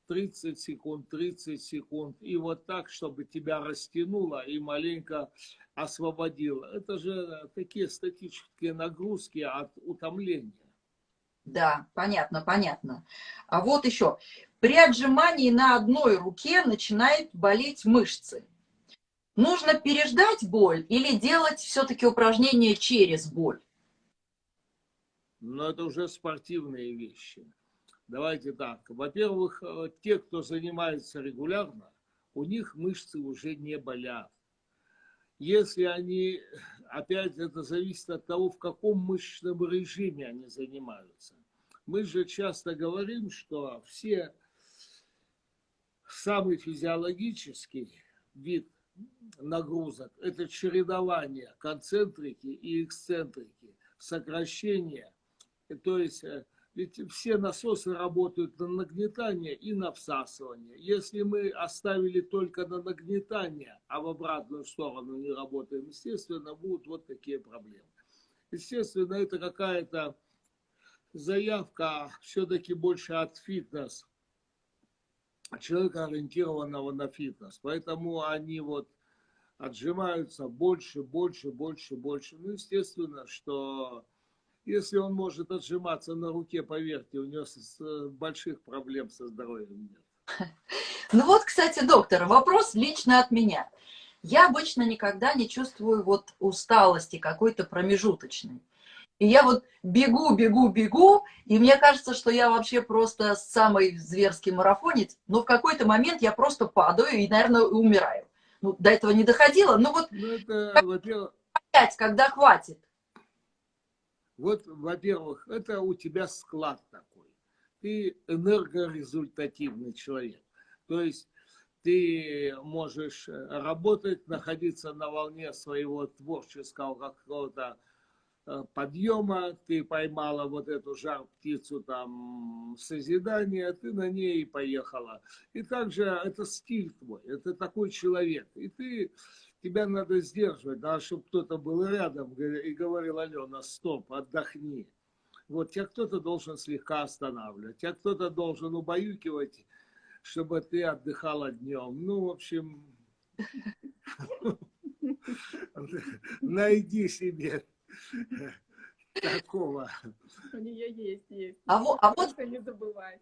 30 секунд, 30 секунд, и вот так, чтобы тебя растянуло и маленько освободило. Это же такие статические нагрузки от утомления. Да, понятно, понятно. А вот еще, при отжимании на одной руке начинает болеть мышцы. Нужно переждать боль или делать все-таки упражнения через боль? Но это уже спортивные вещи. Давайте так. Во-первых, э, те, кто занимается регулярно, у них мышцы уже не болят. Если они, опять это зависит от того, в каком мышечном режиме они занимаются. Мы же часто говорим, что все самый физиологический вид нагрузок – это чередование концентрики и эксцентрики, сокращение. То есть э, ведь все насосы работают на нагнетание и на всасывание. Если мы оставили только на нагнетание, а в обратную сторону не работаем, естественно, будут вот такие проблемы. Естественно, это какая-то заявка все-таки больше от фитнес человека, ориентированного на фитнес. Поэтому они вот отжимаются больше, больше, больше, больше. Ну, естественно, что если он может отжиматься на руке, поверьте, у него больших проблем со здоровьем нет. Ну вот, кстати, доктор, вопрос лично от меня. Я обычно никогда не чувствую вот усталости какой-то промежуточной. И я вот бегу, бегу, бегу, и мне кажется, что я вообще просто самый зверский марафонец, но в какой-то момент я просто падаю и, наверное, умираю. Ну, до этого не доходило, но вот ну, это, опять, когда хватит. Вот, во-первых, это у тебя склад такой. Ты энергорезультативный человек. То есть ты можешь работать, находиться на волне своего творческого какого-то Э, подъема, ты поймала вот эту жар-птицу там созидания, ты на ней поехала. И также это стиль твой, это такой человек. И ты, тебя надо сдерживать, надо, чтобы кто-то был рядом и говорил, Алена, стоп, отдохни. Вот тебя кто-то должен слегка останавливать, тебя кто-то должен убаюкивать, чтобы ты отдыхала днем. Ну, в общем, найди себе Такого. У нее есть, есть. А вот, а вот не забывать.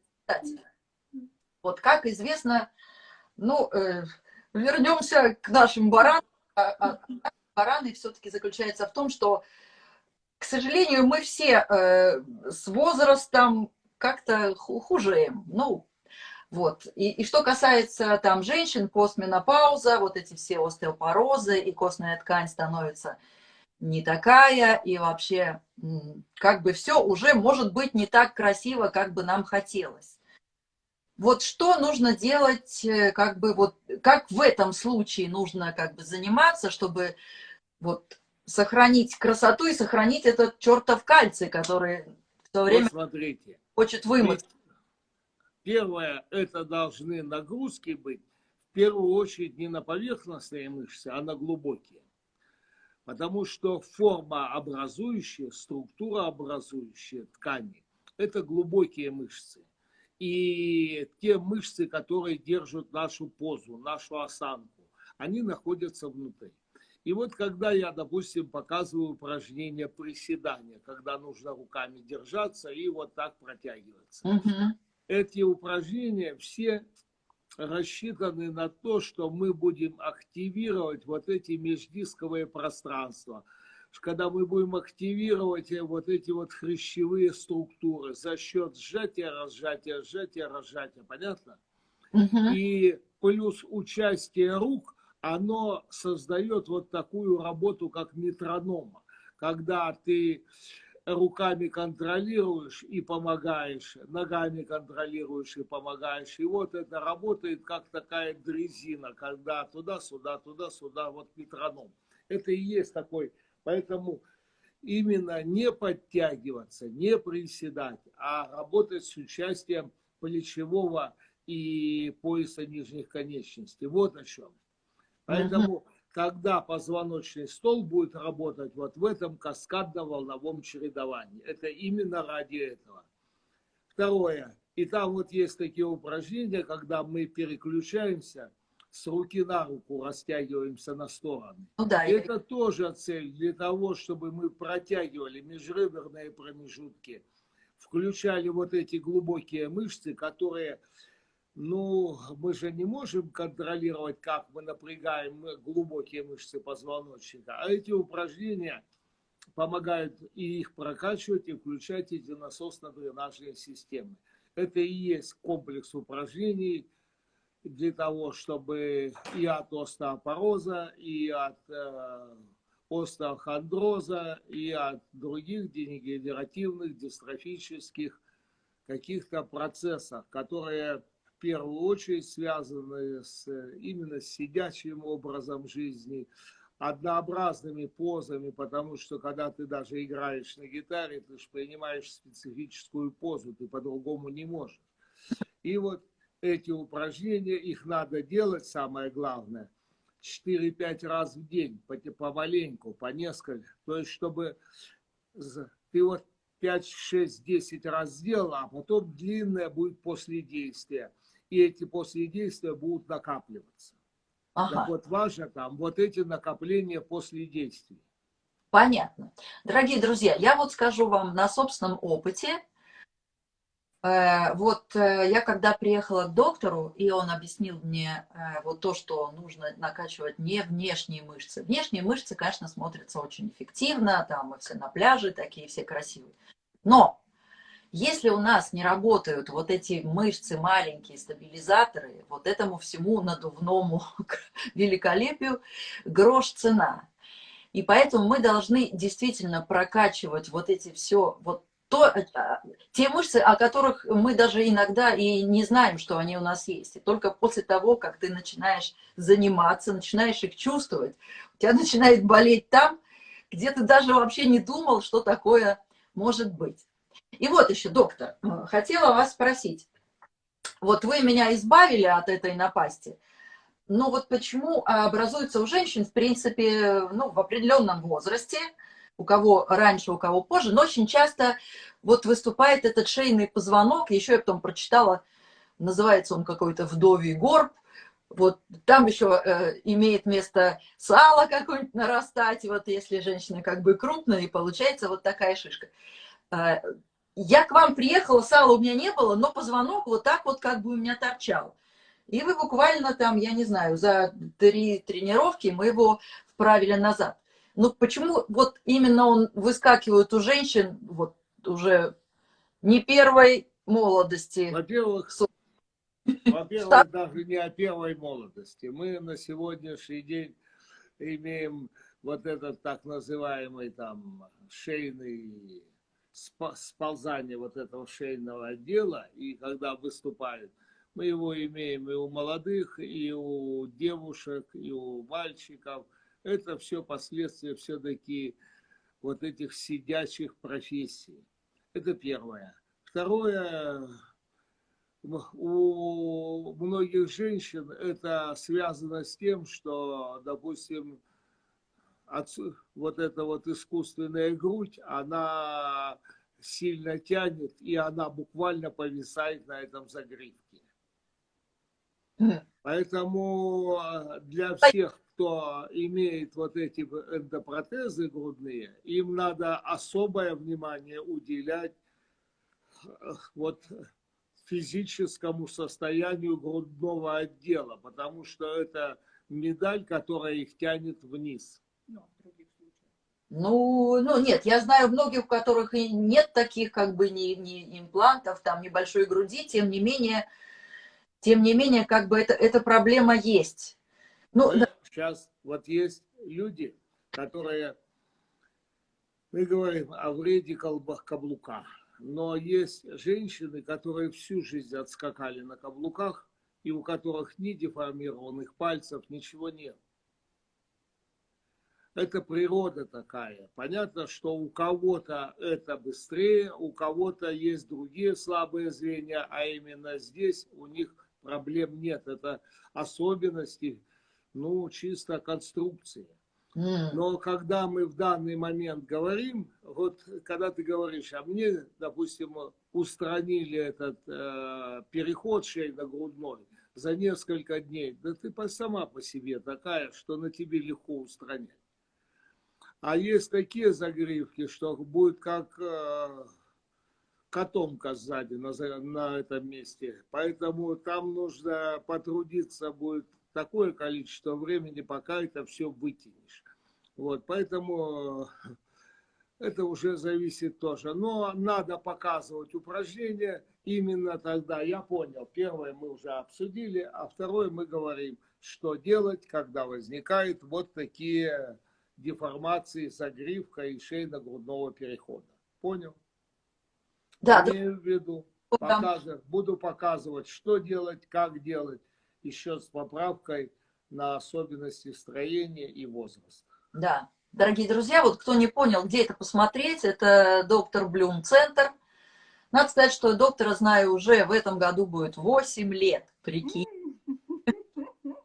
Вот как известно, ну, э, вернемся к нашим баранам. А, а, бараны все-таки заключается в том, что, к сожалению, мы все э, с возрастом как-то хужеем. Ну, вот. И, и что касается там женщин, постменопауза, вот эти все остеопорозы и костная ткань становится не такая, и вообще как бы все уже может быть не так красиво, как бы нам хотелось. Вот что нужно делать, э, как бы вот, как в этом случае нужно как бы заниматься, чтобы вот сохранить красоту и сохранить этот чертов кальций, который в то время вот смотрите, хочет вымыть. Первое, это должны нагрузки быть, в первую очередь не на поверхностные мышцы, а на глубокие потому что форма образующая, структура образующая ткани – это глубокие мышцы. И те мышцы, которые держат нашу позу, нашу осанку, они находятся внутри. И вот когда я, допустим, показываю упражнение приседания, когда нужно руками держаться и вот так протягиваться. Угу. Эти упражнения все рассчитаны на то, что мы будем активировать вот эти междисковые пространства, когда мы будем активировать вот эти вот хрящевые структуры за счет сжатия, разжатия, сжатия, разжатия. Понятно? Угу. И плюс участие рук, оно создает вот такую работу, как метронома. Когда ты руками контролируешь и помогаешь, ногами контролируешь и помогаешь. И вот это работает как такая дрезина, когда туда-сюда, туда-сюда, вот метроном. Это и есть такой. Поэтому именно не подтягиваться, не приседать, а работать с участием плечевого и пояса нижних конечностей. Вот о чем. Поэтому когда позвоночный стол будет работать вот в этом каскадно-волновом чередовании. Это именно ради этого. Второе. И там вот есть такие упражнения, когда мы переключаемся с руки на руку, растягиваемся на стороны. Ну, да, это я... тоже цель для того, чтобы мы протягивали межреберные промежутки, включали вот эти глубокие мышцы, которые ну, мы же не можем контролировать, как мы напрягаем глубокие мышцы позвоночника, а эти упражнения помогают и их прокачивать, и включать эти насосно-дренажные системы. Это и есть комплекс упражнений для того, чтобы и от остеопороза, и от э, остеохондроза, и от других дегенеративных, дистрофических каких-то процессов, которые в первую очередь связаны с, именно с сидячим образом жизни, однообразными позами, потому что когда ты даже играешь на гитаре, ты же принимаешь специфическую позу, ты по-другому не можешь. И вот эти упражнения, их надо делать, самое главное, 4-5 раз в день, помаленьку, по несколько. То есть, чтобы ты вот 5, 6, 10 раз сделал, а потом длинное будет после действия и эти после действия будут накапливаться. Ага. Так вот важно там вот эти накопления после действий. Понятно. Дорогие друзья, я вот скажу вам на собственном опыте. Э, вот э, я когда приехала к доктору, и он объяснил мне э, вот то, что нужно накачивать не внешние мышцы. Внешние мышцы, конечно, смотрятся очень эффективно, там мы все на пляже такие все красивые. Но если у нас не работают вот эти мышцы, маленькие стабилизаторы, вот этому всему надувному великолепию грош цена. И поэтому мы должны действительно прокачивать вот эти все, вот то, э, те мышцы, о которых мы даже иногда и не знаем, что они у нас есть. И только после того, как ты начинаешь заниматься, начинаешь их чувствовать, у тебя начинает болеть там, где ты даже вообще не думал, что такое может быть. И вот еще, доктор, э, хотела вас спросить. Вот вы меня избавили от этой напасти, но вот почему образуется у женщин, в принципе, ну, в определенном возрасте, у кого раньше, у кого позже, но очень часто вот выступает этот шейный позвонок, еще я потом прочитала, называется он какой-то вдовий горб, вот там еще э, имеет место сало какое-нибудь нарастать, вот если женщина как бы крупная, и получается вот такая шишка. Э, я к вам приехала, сала у меня не было, но позвонок вот так вот как бы у меня торчал. И вы буквально там, я не знаю, за три тренировки мы его вправили назад. Ну почему вот именно он выскакивает у женщин вот уже не первой молодости? Во-первых, во-первых, даже не о первой молодости. Мы на сегодняшний день имеем вот этот так называемый там шейный сползание вот этого шейного отдела, и когда выступают, мы его имеем и у молодых, и у девушек, и у мальчиков. Это все последствия все-таки вот этих сидячих профессий. Это первое. Второе, у многих женщин это связано с тем, что, допустим, вот эта вот искусственная грудь, она сильно тянет, и она буквально повисает на этом загривке. Поэтому а, для всех, кто имеет вот эти эндопротезы грудные, им надо особое внимание уделять вот физическому состоянию грудного отдела, потому что это медаль, которая их тянет вниз. Ну, ну нет, я знаю многих, у которых и нет таких как бы ни, ни имплантов, там небольшой груди, тем не менее, тем не менее, как бы это, эта проблема есть. Ну, да. Сейчас вот есть люди, которые, мы говорим о вреде каблука, но есть женщины, которые всю жизнь отскакали на каблуках, и у которых ни деформированных пальцев, ничего нет. Это природа такая. Понятно, что у кого-то это быстрее, у кого-то есть другие слабые звенья, а именно здесь у них проблем нет. Это особенности, ну, чисто конструкции. Но когда мы в данный момент говорим, вот когда ты говоришь, а мне, допустим, устранили этот э, переход шейно-грудной за несколько дней, да ты сама по себе такая, что на тебе легко устранять. А есть такие загривки, что будет как, э, котомка сзади на, на этом месте. Поэтому там нужно потрудиться будет такое количество времени, пока это все вытянешь. Вот, поэтому это уже зависит тоже. Но надо показывать упражнения именно тогда. Я понял, первое мы уже обсудили, а второе мы говорим, что делать, когда возникают вот такие деформации загривка и шейно-грудного перехода. Понял? Да. Имею в виду. Покажу, буду показывать, что делать, как делать, еще с поправкой на особенности строения и возраста. Да. Дорогие друзья, вот кто не понял, где это посмотреть, это доктор Блюм Центр. Надо сказать, что доктора знаю уже в этом году будет 8 лет, прикинь.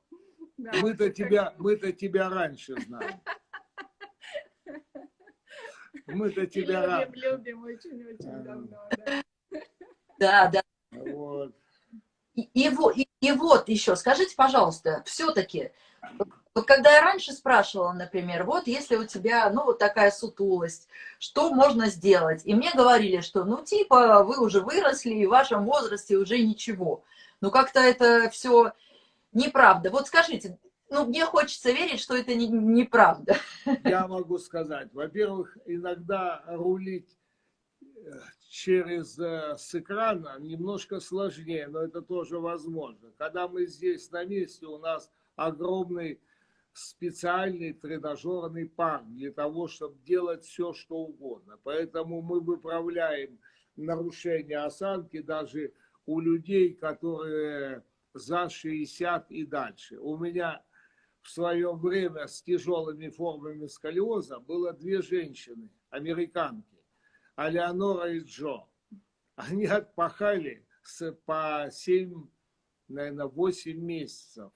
Мы-то тебя, мы-то тебя раньше знаем. Мы-то тебя раньше. Любим очень-очень давно, да. Да, да. Вот. И, и, и, вот еще, скажите, пожалуйста, все-таки, вот когда я раньше спрашивала, например, вот если у тебя, ну, вот такая сутулость, что можно сделать? И мне говорили, что, ну, типа, вы уже выросли, и в вашем возрасте уже ничего. Ну, как-то это все неправда. Вот скажите, ну, мне хочется верить, что это не, неправда. Я могу сказать, во-первых, иногда рулить через э, с экрана немножко сложнее, но это тоже возможно. Когда мы здесь на месте, у нас огромный специальный тренажерный парк для того, чтобы делать все, что угодно. Поэтому мы выправляем нарушение осанки даже у людей, которые за 60 и дальше. У меня в свое время с тяжелыми формами сколиоза было две женщины, американки, Алеонора и Джо. Они отпахали с, по 7, наверное, 8 месяцев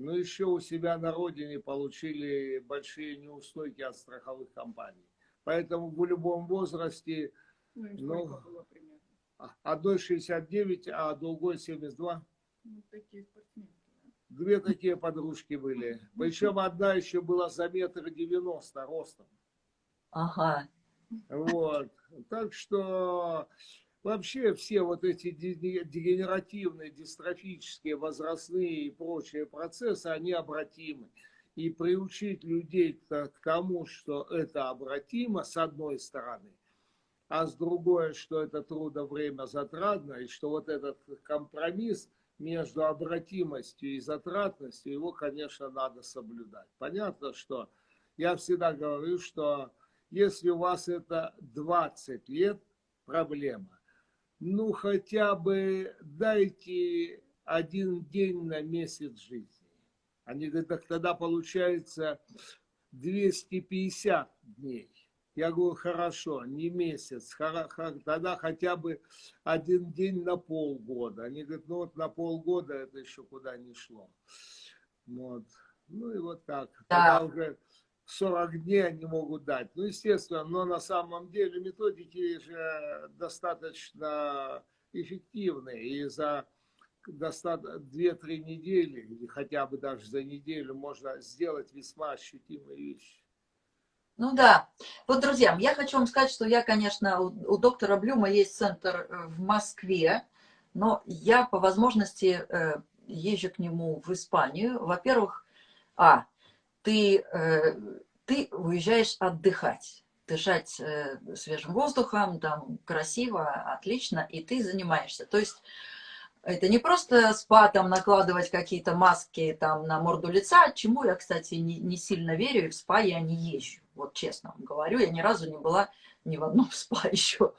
но еще у себя на родине получили большие неустойки от страховых компаний. Поэтому в любом возрасте, ну, ну одной 69, а другой 72. Ну, такие спортсменки. Две такие подружки были. Причем одна еще была за метр девяносто ростом. Ага. Вот. Так что Вообще все вот эти дегенеративные, дистрофические, возрастные и прочие процессы, они обратимы. И приучить людей к тому, что это обратимо, с одной стороны, а с другой, что это трудно время затратно, и что вот этот компромисс между обратимостью и затратностью, его, конечно, надо соблюдать. Понятно, что я всегда говорю, что если у вас это 20 лет, проблема ну хотя бы дайте один день на месяц жизни. Они говорят, так тогда получается 250 дней. Я говорю, хорошо, не месяц, тогда хотя бы один день на полгода. Они говорят, ну вот на полгода это еще куда не шло. Вот. Ну и вот так. Да. Тогда уже 40 дней они могут дать. Ну, естественно, но на самом деле методики же достаточно эффективные. И за 2-3 недели, или хотя бы даже за неделю, можно сделать весьма ощутимые вещи. Ну да. Вот, друзья, я хочу вам сказать, что я, конечно, у, у доктора Блюма есть центр э, в Москве, но я по возможности э, езжу к нему в Испанию. Во-первых, а, ты, э, ты уезжаешь отдыхать, дышать э, свежим воздухом, там красиво, отлично, и ты занимаешься. То есть это не просто спа, там, накладывать какие-то маски там, на морду лица, чему я, кстати, не, не сильно верю, и в спа я не езжу. Вот честно вам говорю, я ни разу не была ни в одном спа еще.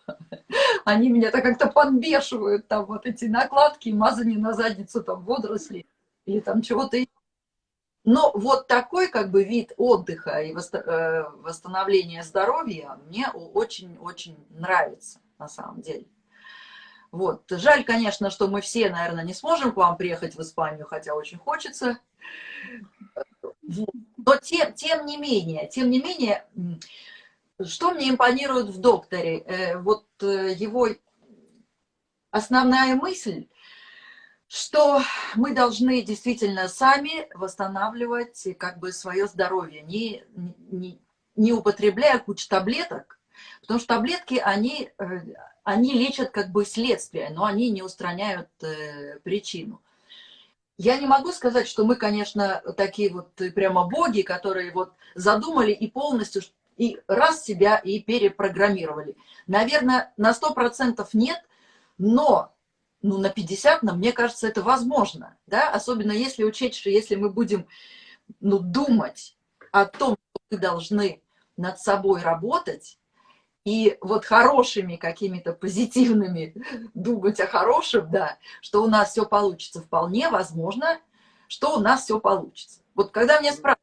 Они меня-то как-то подбешивают, там вот эти накладки, мазание на задницу, там водоросли или там чего-то но вот такой как бы вид отдыха и э, восстановления здоровья мне очень-очень нравится на самом деле. Вот. Жаль, конечно, что мы все, наверное, не сможем к вам приехать в Испанию, хотя очень хочется. Но тем, тем не менее, тем не менее, что мне импонирует в докторе? Э, вот э, его основная мысль – что мы должны действительно сами восстанавливать как бы свое здоровье, не, не, не употребляя кучу таблеток, потому что таблетки, они, э, они лечат как бы следствие, но они не устраняют э, причину. Я не могу сказать, что мы, конечно, такие вот прямо боги, которые вот задумали и полностью и раз себя и перепрограммировали. Наверное, на 100% нет, но ну, на 50, но мне кажется, это возможно. Да? Особенно если учесть, что если мы будем ну, думать о том, что мы должны над собой работать, и вот хорошими какими-то позитивными думать о хорошем, да, что у нас все получится, вполне возможно, что у нас все получится. Вот когда меня спрашивают,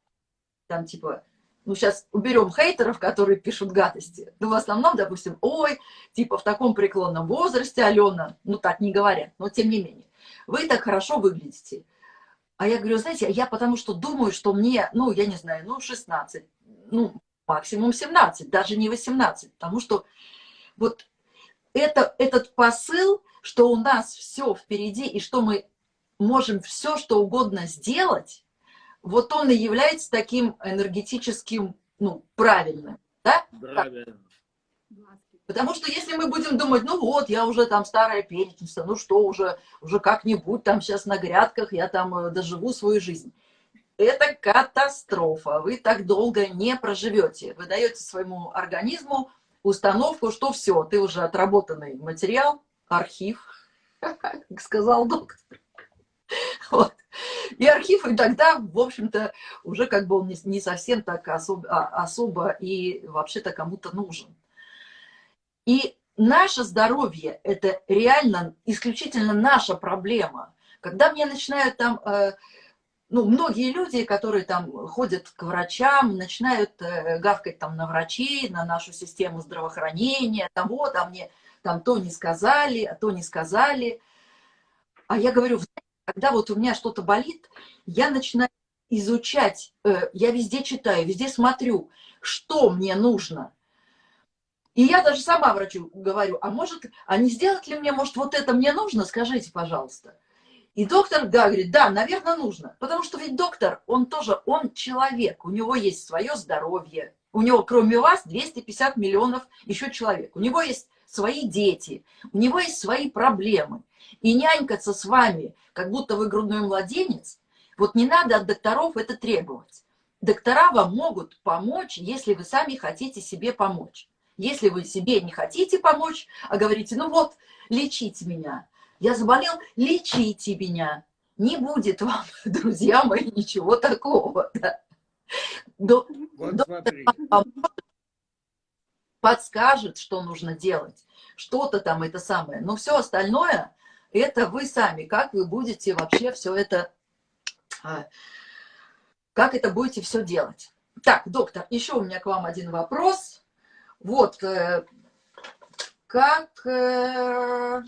там, типа, ну, сейчас уберем хейтеров, которые пишут гадости, ну, в основном, допустим, ой, типа, в таком преклонном возрасте, Алена, ну, так не говорят, но тем не менее, вы так хорошо выглядите. А я говорю, знаете, я потому что думаю, что мне, ну, я не знаю, ну, 16, ну, максимум 17, даже не 18, потому что вот это, этот посыл, что у нас все впереди и что мы можем все, что угодно сделать, вот он и является таким энергетическим, ну, правильным, да? Правильно. Потому что если мы будем думать, ну вот, я уже там старая перечница, ну что, уже, уже как-нибудь там сейчас на грядках я там э, доживу свою жизнь это катастрофа. Вы так долго не проживете. Вы даете своему организму установку, что все, ты уже отработанный материал, архив, как сказал доктор. Вот. И архив, и тогда, в общем-то, уже как бы он не, не совсем так особо, а, особо и вообще-то кому-то нужен. И наше здоровье – это реально исключительно наша проблема. Когда мне начинают там э, ну, многие люди, которые там ходят к врачам, начинают э, гавкать там на врачей, на нашу систему здравоохранения, там вот, а мне там то не сказали, а то не сказали. А я говорю, когда вот у меня что-то болит, я начинаю изучать, э, я везде читаю, везде смотрю, что мне нужно. И я даже сама врачу говорю, а может, а не сделать ли мне, может, вот это мне нужно, скажите, пожалуйста. И доктор, да, говорит, да, наверное, нужно. Потому что ведь доктор, он тоже, он человек, у него есть свое здоровье. У него, кроме вас, 250 миллионов еще человек. У него есть свои дети, у него есть свои проблемы. И нянькаться с вами, как будто вы грудной младенец, вот не надо от докторов это требовать. Доктора вам могут помочь, если вы сами хотите себе помочь. Если вы себе не хотите помочь, а говорите, ну вот, лечите меня, я заболел, лечите меня. Не будет вам, друзья мои, ничего такого. Да. До, вот подскажет, что нужно делать. Что-то там это самое. Но все остальное, это вы сами. Как вы будете вообще все это... А, как это будете все делать? Так, доктор, еще у меня к вам один вопрос. Вот, э, как... Э,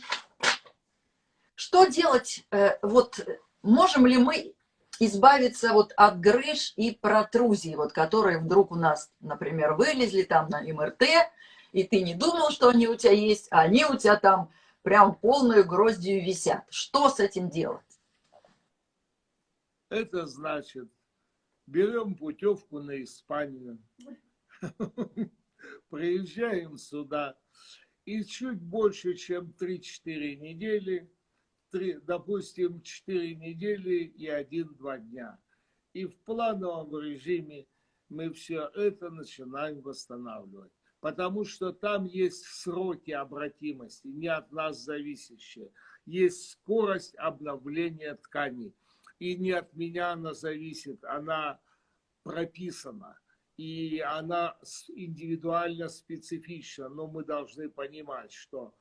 что делать, э, вот можем ли мы избавиться вот от грыж и протрузий, вот, которые вдруг у нас, например, вылезли там на МРТ, и ты не думал, что они у тебя есть, а они у тебя там прям полную гроздью висят. Что с этим делать? Это значит, берем путевку на Испанию, приезжаем сюда, и чуть больше, чем 3-4 недели три, допустим, 4 недели и 1-2 дня. И в плановом режиме мы все это начинаем восстанавливать. Потому что там есть сроки обратимости, не от нас зависящие. Есть скорость обновления тканей. И не от меня она зависит, она прописана. И она индивидуально специфична. Но мы должны понимать, что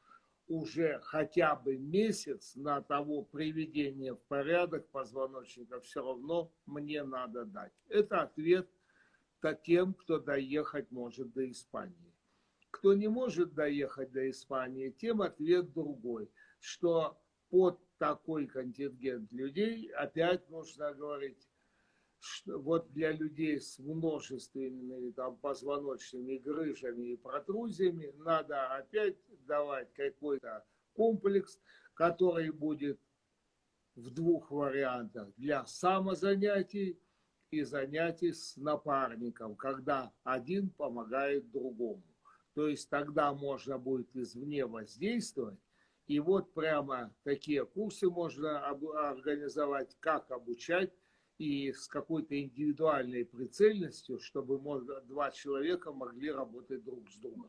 уже хотя бы месяц на того приведения в порядок позвоночника все равно мне надо дать. Это ответ тем, кто доехать может до Испании. Кто не может доехать до Испании, тем ответ другой, что под такой контингент людей опять нужно говорить, вот для людей с множественными там, позвоночными грыжами и протрузиями надо опять давать какой-то комплекс, который будет в двух вариантах. Для самозанятий и занятий с напарником, когда один помогает другому. То есть тогда можно будет извне воздействовать. И вот прямо такие курсы можно организовать, как обучать и с какой-то индивидуальной прицельностью, чтобы два человека могли работать друг с другом.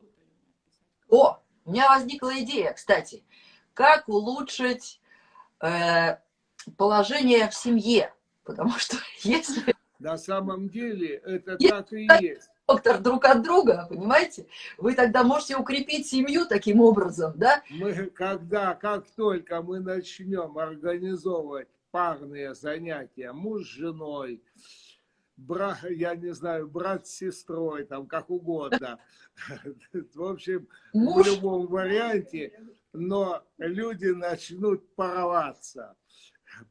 О, у меня возникла идея, кстати, как улучшить э, положение в семье, потому что если... На самом деле это если так и есть. Доктор друг от друга, понимаете? Вы тогда можете укрепить семью таким образом, да? Мы, когда, как только мы начнем организовывать парные занятия, муж с женой, брат, я не знаю, брат с сестрой, там как угодно. В общем, в любом варианте, но люди начнут порваться.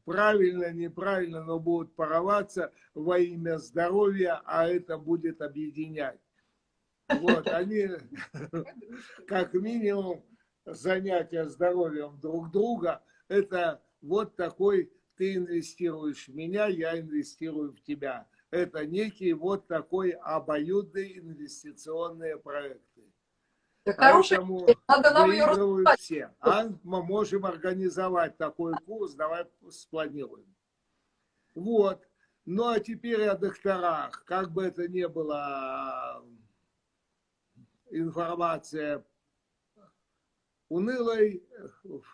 Правильно, неправильно, но будут порваться во имя здоровья, а это будет объединять. Вот, они, как минимум, занятия здоровьем друг друга, это вот такой ты инвестируешь в меня, я инвестирую в тебя. Это некий вот такой обоюдный инвестиционные проекты. Да Поэтому надо нам выигрывают все. А мы можем организовать такой курс, давай спланируем. Вот. Ну а теперь о докторах. Как бы это ни было информация унылой,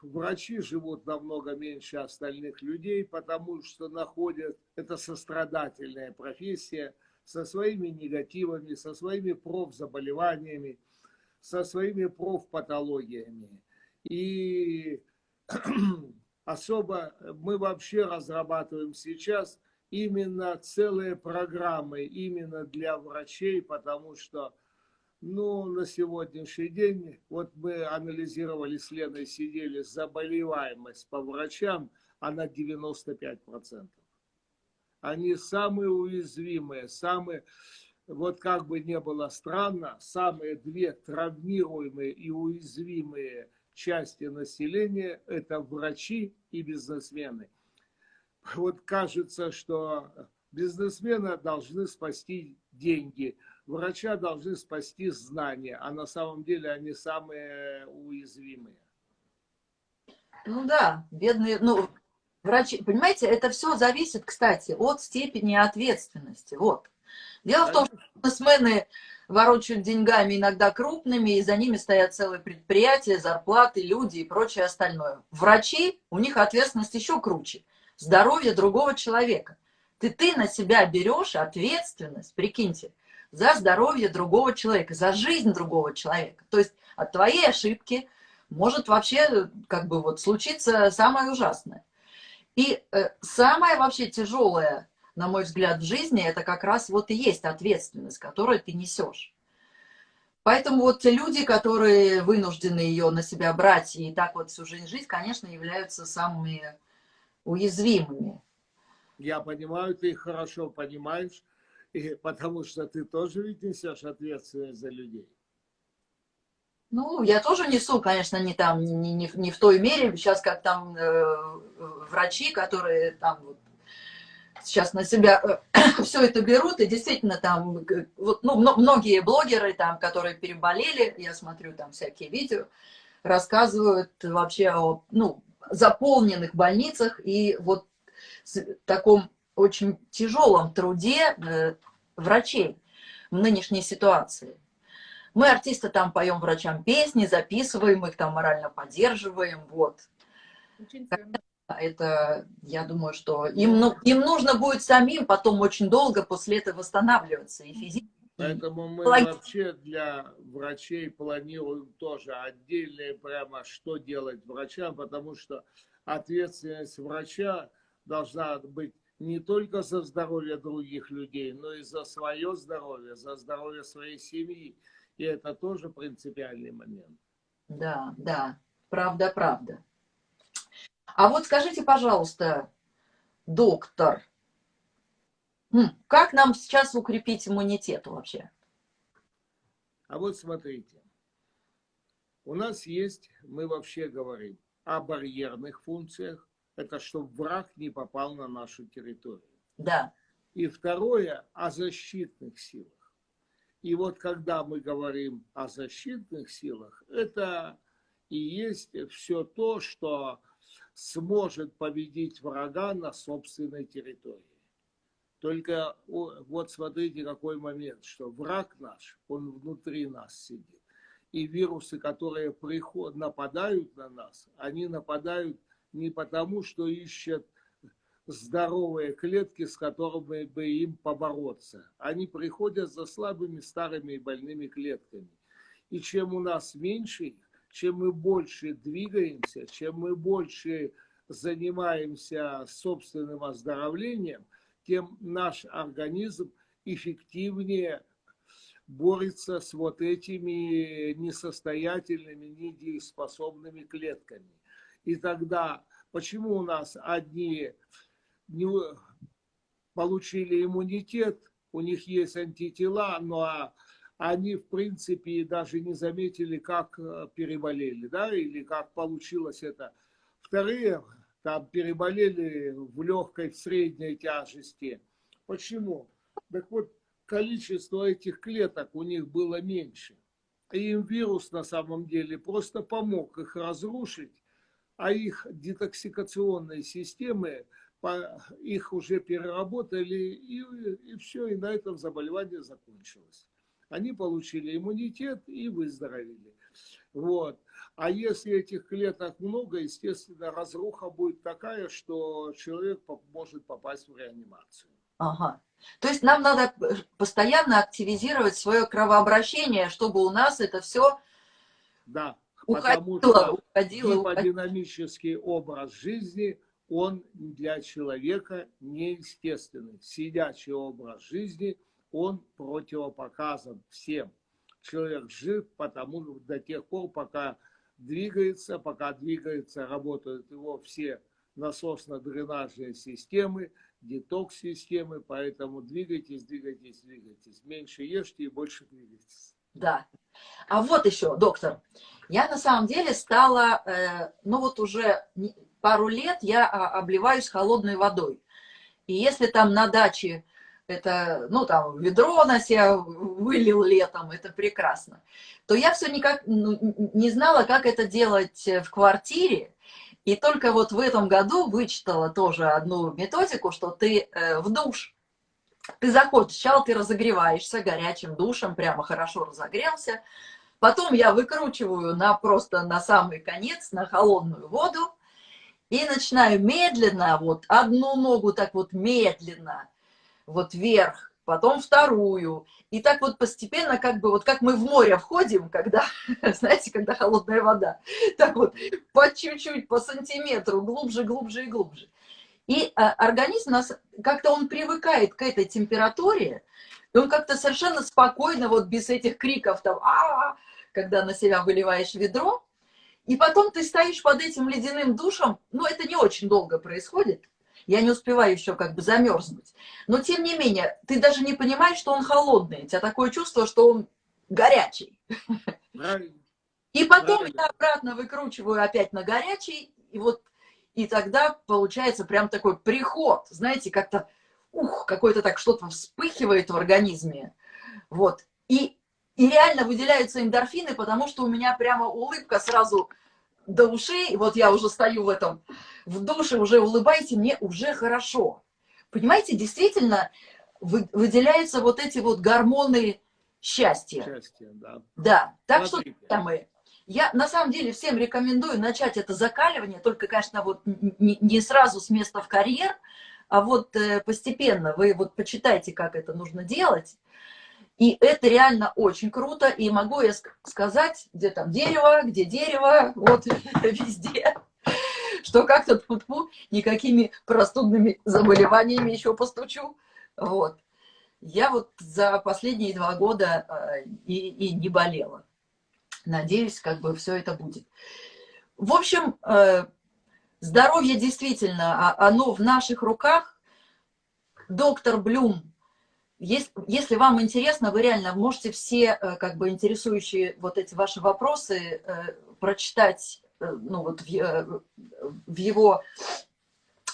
врачи живут намного меньше остальных людей, потому что находят, это сострадательная профессия, со своими негативами, со своими профзаболеваниями, со своими профпатологиями. И особо мы вообще разрабатываем сейчас именно целые программы именно для врачей, потому что ну, на сегодняшний день, вот мы анализировали с Леной, сидели, заболеваемость по врачам, она 95%. Они самые уязвимые, самые, вот как бы не было странно, самые две травмируемые и уязвимые части населения – это врачи и бизнесмены. Вот кажется, что бизнесмены должны спасти деньги – врача должны спасти знания, а на самом деле они самые уязвимые. Ну да, бедные, ну, врачи, понимаете, это все зависит, кстати, от степени ответственности, вот. Дело в том, что бизнесмены ворочают деньгами иногда крупными, и за ними стоят целые предприятия, зарплаты, люди и прочее остальное. Врачи, у них ответственность еще круче. Здоровье другого человека. Ты, ты на себя берешь ответственность, прикиньте, за здоровье другого человека, за жизнь другого человека. То есть от твоей ошибки может вообще как бы вот случиться самое ужасное. И э, самое вообще тяжелое, на мой взгляд, в жизни, это как раз вот и есть ответственность, которую ты несешь. Поэтому вот те люди, которые вынуждены ее на себя брать и так вот всю жизнь жить, конечно, являются самыми уязвимыми. Я понимаю, ты хорошо понимаешь, и потому что ты тоже ведь несешь ответственность за людей. Ну, я тоже несу, конечно, не там, не, не, не в той мере. Сейчас как там э, врачи, которые там вот, сейчас на себя э, все это берут, и действительно там, вот, ну, многие блогеры там, которые переболели, я смотрю там всякие видео, рассказывают вообще о, ну, заполненных больницах и вот таком очень тяжелом труде э, врачей в нынешней ситуации. Мы, артисты, там поем врачам песни, записываем их, там морально поддерживаем, вот. Это, я думаю, что им, ну, им нужно будет самим потом очень долго после этого восстанавливаться и физически. Поэтому мы вообще для врачей планируем тоже отдельное прямо, что делать врачам, потому что ответственность врача должна быть не только за здоровье других людей, но и за свое здоровье, за здоровье своей семьи. И это тоже принципиальный момент. Да, да, правда, правда. А вот скажите, пожалуйста, доктор, как нам сейчас укрепить иммунитет вообще? А вот смотрите, у нас есть, мы вообще говорим о барьерных функциях, это чтобы враг не попал на нашу территорию. Да. И второе, о защитных силах. И вот когда мы говорим о защитных силах, это и есть все то, что сможет победить врага на собственной территории. Только вот смотрите, какой момент, что враг наш, он внутри нас сидит. И вирусы, которые приход, нападают на нас, они нападают не потому, что ищут здоровые клетки, с которыми бы им побороться. Они приходят за слабыми, старыми и больными клетками. И чем у нас меньше чем мы больше двигаемся, чем мы больше занимаемся собственным оздоровлением, тем наш организм эффективнее борется с вот этими несостоятельными, недееспособными клетками. И тогда, почему у нас одни не получили иммунитет, у них есть антитела, но они, в принципе, даже не заметили, как э, переболели, да, или как получилось это. Вторые там переболели в легкой, в средней тяжести. Почему? Так вот, количество этих клеток у них было меньше. И им вирус на самом деле просто помог их разрушить, а их детоксикационные системы их уже переработали, и, и все, и на этом заболевание закончилось. Они получили иммунитет и выздоровели. Вот. А если этих клеток много, естественно, разруха будет такая, что человек может попасть в реанимацию. Ага. То есть нам надо постоянно активизировать свое кровообращение, чтобы у нас это все да, уходило, потому что уходило, гиподинамический образ жизни – он для человека неестественный. Сидячий образ жизни, он противопоказан всем. Человек жив потому до тех пор, пока двигается, пока двигается, работают его все насосно-дренажные системы, детокс-системы, поэтому двигайтесь, двигайтесь, двигайтесь. Меньше ешьте и больше двигайтесь. Да. А вот еще, доктор, я на самом деле стала, э, ну вот уже пару лет я а, обливаюсь холодной водой. И если там на даче это, ну, там, ведро на себя вылил летом, это прекрасно, то я все никак ну, не знала, как это делать в квартире, и только вот в этом году вычитала тоже одну методику, что ты э, в душ, ты заходишь, сначала ты разогреваешься горячим душем, прямо хорошо разогрелся, потом я выкручиваю на просто на самый конец, на холодную воду, и начинаю медленно, вот одну ногу так вот медленно, вот вверх, потом вторую. И так вот постепенно, как бы, вот как мы в море входим, когда, знаете, когда холодная вода, так вот по чуть-чуть, по сантиметру, глубже, глубже и глубже. И а, организм нас, как-то он привыкает к этой температуре, и он как-то совершенно спокойно, вот без этих криков там, а, -а, -а когда на себя выливаешь ведро, и потом ты стоишь под этим ледяным душем, ну, это не очень долго происходит, я не успеваю еще как бы замерзнуть. Но, тем не менее, ты даже не понимаешь, что он холодный. У тебя такое чувство, что он горячий. И потом я обратно выкручиваю опять на горячий, и вот, и тогда получается прям такой приход, знаете, как-то, ух, какой-то так что-то вспыхивает в организме. Вот. И и реально выделяются эндорфины, потому что у меня прямо улыбка сразу до ушей. Вот я уже стою в этом, в душе, уже улыбайте, мне уже хорошо. Понимаете, действительно выделяются вот эти вот гормоны счастья. Счастье, да. Да, так Смотрите. что, самое, я на самом деле всем рекомендую начать это закаливание, только, конечно, вот не, сразу с места в карьер, а вот э, постепенно вы вот почитайте, как это нужно делать. И это реально очень круто. И могу я сказать, где там дерево, где дерево, вот везде, что как-то тут никакими простудными заболеваниями еще постучу. Вот. Я вот за последние два года э, и, и не болела. Надеюсь, как бы все это будет. В общем, э, здоровье действительно, а, оно в наших руках. Доктор Блюм если, вам интересно, вы реально можете все э, как бы интересующие вот эти ваши вопросы э, прочитать ну, вот в, в его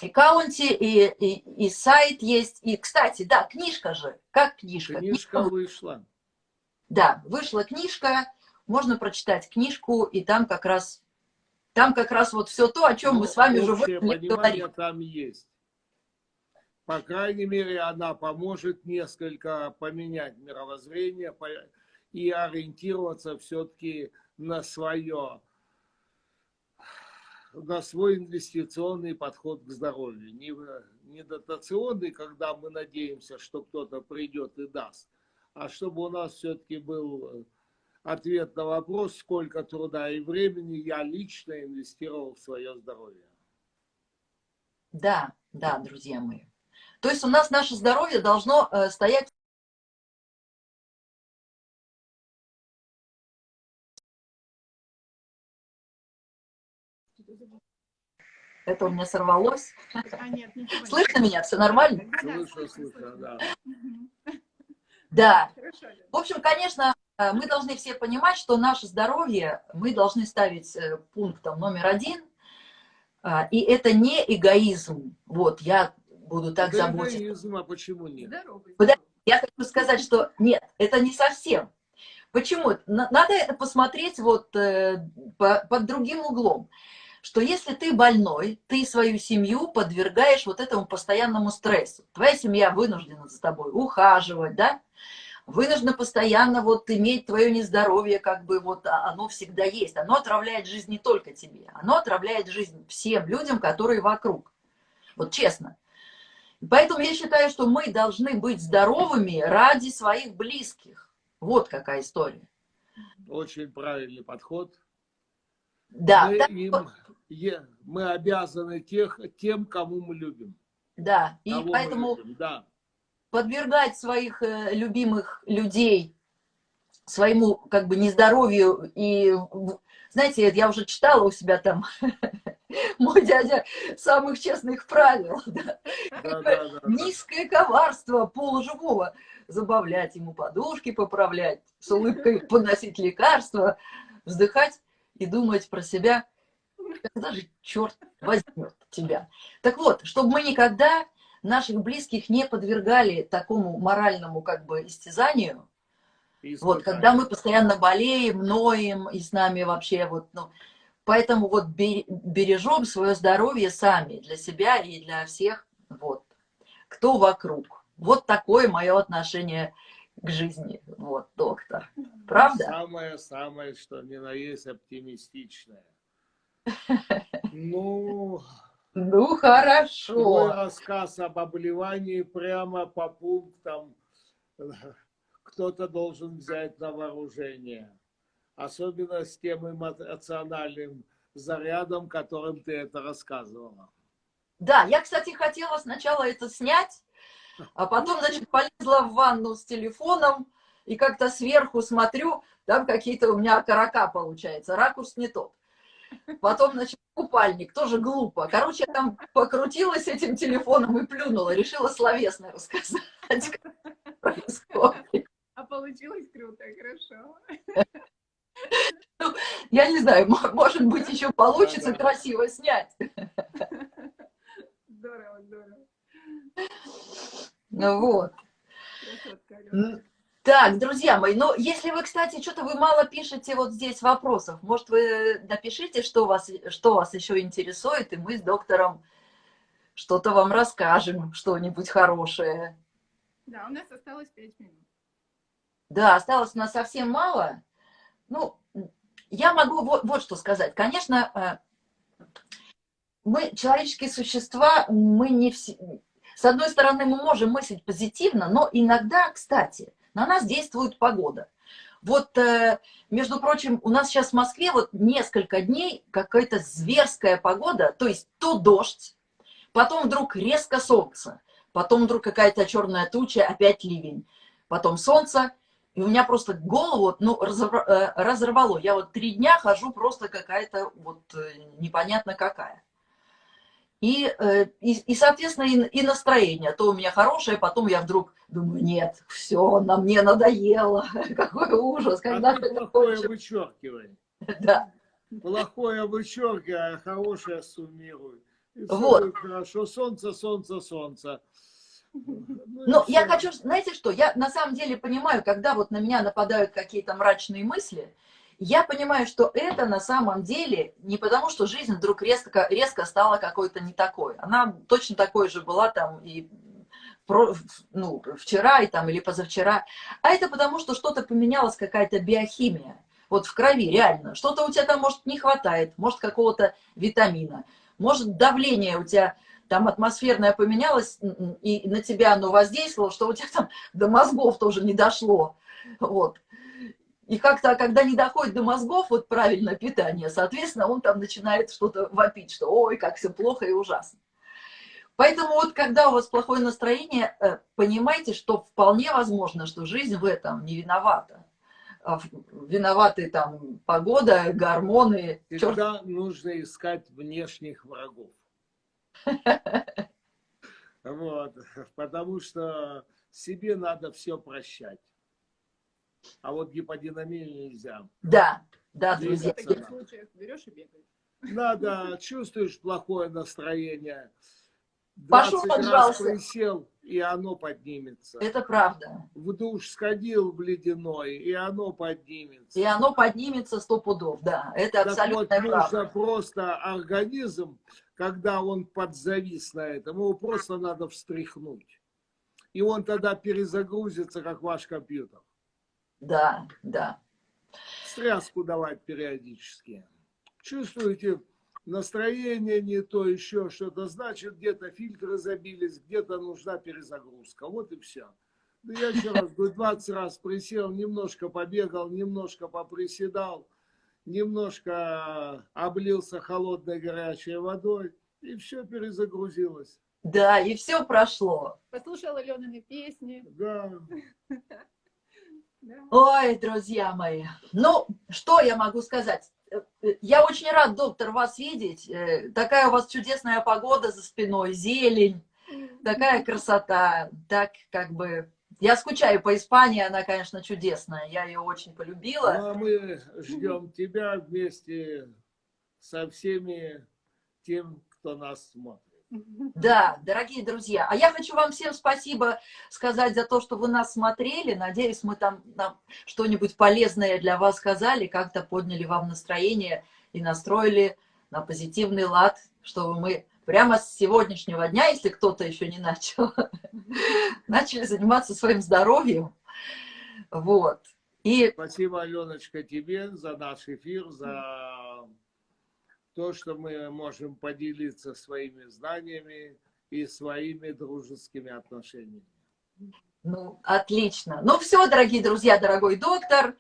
аккаунте, и, и, и сайт есть. И, кстати, да, книжка же. Как книжка? Книжка, книжка вышла. Да, вышла книжка, можно прочитать книжку, и там как раз, там как раз вот все то, о чем ну, мы с вами уже говорим. там есть. По крайней мере, она поможет несколько поменять мировоззрение и ориентироваться все-таки на свое, на свой инвестиционный подход к здоровью. Не, не дотационный, когда мы надеемся, что кто-то придет и даст, а чтобы у нас все-таки был ответ на вопрос, сколько труда и времени я лично инвестировал в свое здоровье. Да, да, друзья мои. То есть у нас наше здоровье должно э, стоять Это у меня сорвалось. А, нет, Слышно меня? Все нормально? Слышно, слышно, да. Да. В общем, конечно, мы должны все понимать, что наше здоровье мы должны ставить э, пунктом номер один. А, и это не эгоизм. Вот, я буду так это заботиться. эгоизм, а почему нет? Я хочу сказать, что нет, это не совсем. Почему? Надо это посмотреть вот э, под другим углом. Что если ты больной, ты свою семью подвергаешь вот этому постоянному стрессу. Твоя семья вынуждена за тобой ухаживать, да? Вынуждена постоянно вот иметь твое нездоровье, как бы вот а, оно всегда есть. Оно отравляет жизнь не только тебе, оно отравляет жизнь всем людям, которые вокруг. Вот честно. Поэтому я считаю, что мы должны быть здоровыми ради своих близких. Вот какая история. Очень правильный подход. Да. Мы, им, мы обязаны тех, тем, кому мы любим. Да, и поэтому любим, да. Подвергать своих э, любимых людей своему как бы нездоровью и знаете, я уже читала у себя там мой дядя самых честных правил. Да? Да, да, Низкое коварство полуживого. Забавлять ему подушки, поправлять, с улыбкой поносить лекарства, вздыхать и думать про себя, когда же черт возьмет тебя. Так вот, чтобы мы никогда наших близких не подвергали такому моральному как бы истязанию, вот, когда мы постоянно болеем, ноем, и с нами вообще вот, ну, поэтому вот бережем свое здоровье сами, для себя и для всех, вот, кто вокруг. Вот такое мое отношение к жизни, вот, доктор. Правда? Самое-самое, что ни на есть оптимистичное. Ну, ну, хорошо. Твой рассказ об обливании прямо по пунктам кто-то должен взять на вооружение. Особенно с тем эмоциональным зарядом, которым ты это рассказывала. Да, я, кстати, хотела сначала это снять, а потом, значит, полезла в ванну с телефоном и как-то сверху смотрю, там какие-то у меня окорока получается, ракурс не тот. Потом, значит, купальник, тоже глупо. Короче, я там покрутилась этим телефоном и плюнула, решила словесно рассказать, как происходит. А получилось круто, хорошо. Ну, я не знаю, может быть, еще получится красиво снять. Здорово, здорово. Ну вот. Так, друзья мои, ну, если вы, кстати, что-то вы мало пишете вот здесь вопросов, может, вы напишите, что вас, что вас еще интересует, и мы с доктором что-то вам расскажем, что-нибудь хорошее. Да, у нас осталось пять минут. Да, осталось у нас совсем мало. Ну, я могу вот, вот что сказать. Конечно, э, мы, человеческие существа, мы не все... С одной стороны, мы можем мыслить позитивно, но иногда, кстати, на нас действует погода. Вот, э, между прочим, у нас сейчас в Москве вот несколько дней какая-то зверская погода, то есть то дождь, потом вдруг резко солнце, потом вдруг какая-то черная туча, опять ливень, потом солнце, и у меня просто голову ну, э, разорвало. Я вот три дня хожу просто какая-то вот э, непонятно какая. И, э, и, и соответственно, и, и настроение. То у меня хорошее, потом я вдруг думаю, нет, все, на мне надоело. Какой ужас. Когда а ты плохое вычеркивай. Да. Плохое вычеркивай, а хорошее суммируй. вот. Хорошо, солнце, солнце, солнце. Ну, ну я хочу, знаете что, я на самом деле понимаю, когда вот на меня нападают какие-то мрачные мысли, я понимаю, что это на самом деле не потому, что жизнь вдруг резко, резко стала какой-то не такой. Она точно такой же была там и ну, вчера и там, или позавчера, а это потому, что что-то поменялось, какая-то биохимия, вот в крови, реально. Что-то у тебя там, может, не хватает, может, какого-то витамина, может, давление у тебя там атмосферное поменялось, и на тебя оно воздействовало, что у тебя там до мозгов тоже не дошло, вот. И как-то, когда не доходит до мозгов, вот правильное питание, соответственно, он там начинает что-то вопить, что ой, как все плохо и ужасно. Поэтому вот когда у вас плохое настроение, э, понимайте, что вполне возможно, что жизнь в этом не виновата. А виноваты там погода, гормоны. Всегда черт. нужно искать внешних врагов. Вот, потому что себе надо все прощать. А вот гиподинамию нельзя. Да, да, друзья. В таких случаях берешь и бегаешь. Надо, чувствуешь плохое настроение, Пошел, пожалуйста. присел, и оно поднимется. Это правда. В душ сходил в ледяной, и оно поднимется. И оно поднимется сто пудов, да. Это так абсолютно вот, правда. нужно просто организм, когда он подзавис на этом, его просто надо встряхнуть. И он тогда перезагрузится, как ваш компьютер. Да, да. Стряску давать периодически. Чувствуете, настроение не то, еще что-то, значит, где-то фильтры забились, где-то нужна перезагрузка. Вот и все. Да я еще раз говорю, 20 раз присел, немножко побегал, немножко поприседал, немножко облился холодной горячей водой, и все перезагрузилось. Да, и все прошло. Послушала Аленины песни. Да. Ой, друзья мои, ну, что я могу сказать? Я очень рад, доктор, вас видеть. Э, такая у вас чудесная погода за спиной, зелень, такая красота. Так, как бы... Я скучаю по Испании, она, конечно, чудесная. Я ее очень полюбила. Ну, а мы ждем тебя вместе со всеми тем, кто нас смотрит. Да, дорогие друзья. А я хочу вам всем спасибо сказать за то, что вы нас смотрели. Надеюсь, мы там что-нибудь полезное для вас сказали, как-то подняли вам настроение и настроили на позитивный лад, чтобы мы прямо с сегодняшнего дня, если кто-то еще не начал, начали заниматься своим здоровьем. Вот. И... Спасибо, Аленочка, тебе за наш эфир, за то, что мы можем поделиться своими знаниями и своими дружескими отношениями. Ну, отлично. Ну все, дорогие друзья, дорогой доктор,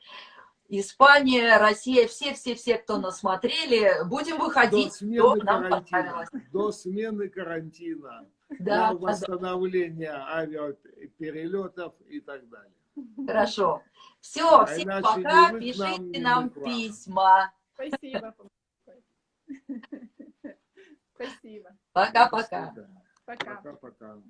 Испания, Россия, все-все-все, кто нас смотрели, будем выходить, до смены нам понравилось. До смены карантина, да, до восстановления да. авиаперелетов и так далее. Хорошо. Все, а всем пока, пишите нам, нам письма. Спасибо. Спасибо. Пока-пока. Пока. Пока-пока.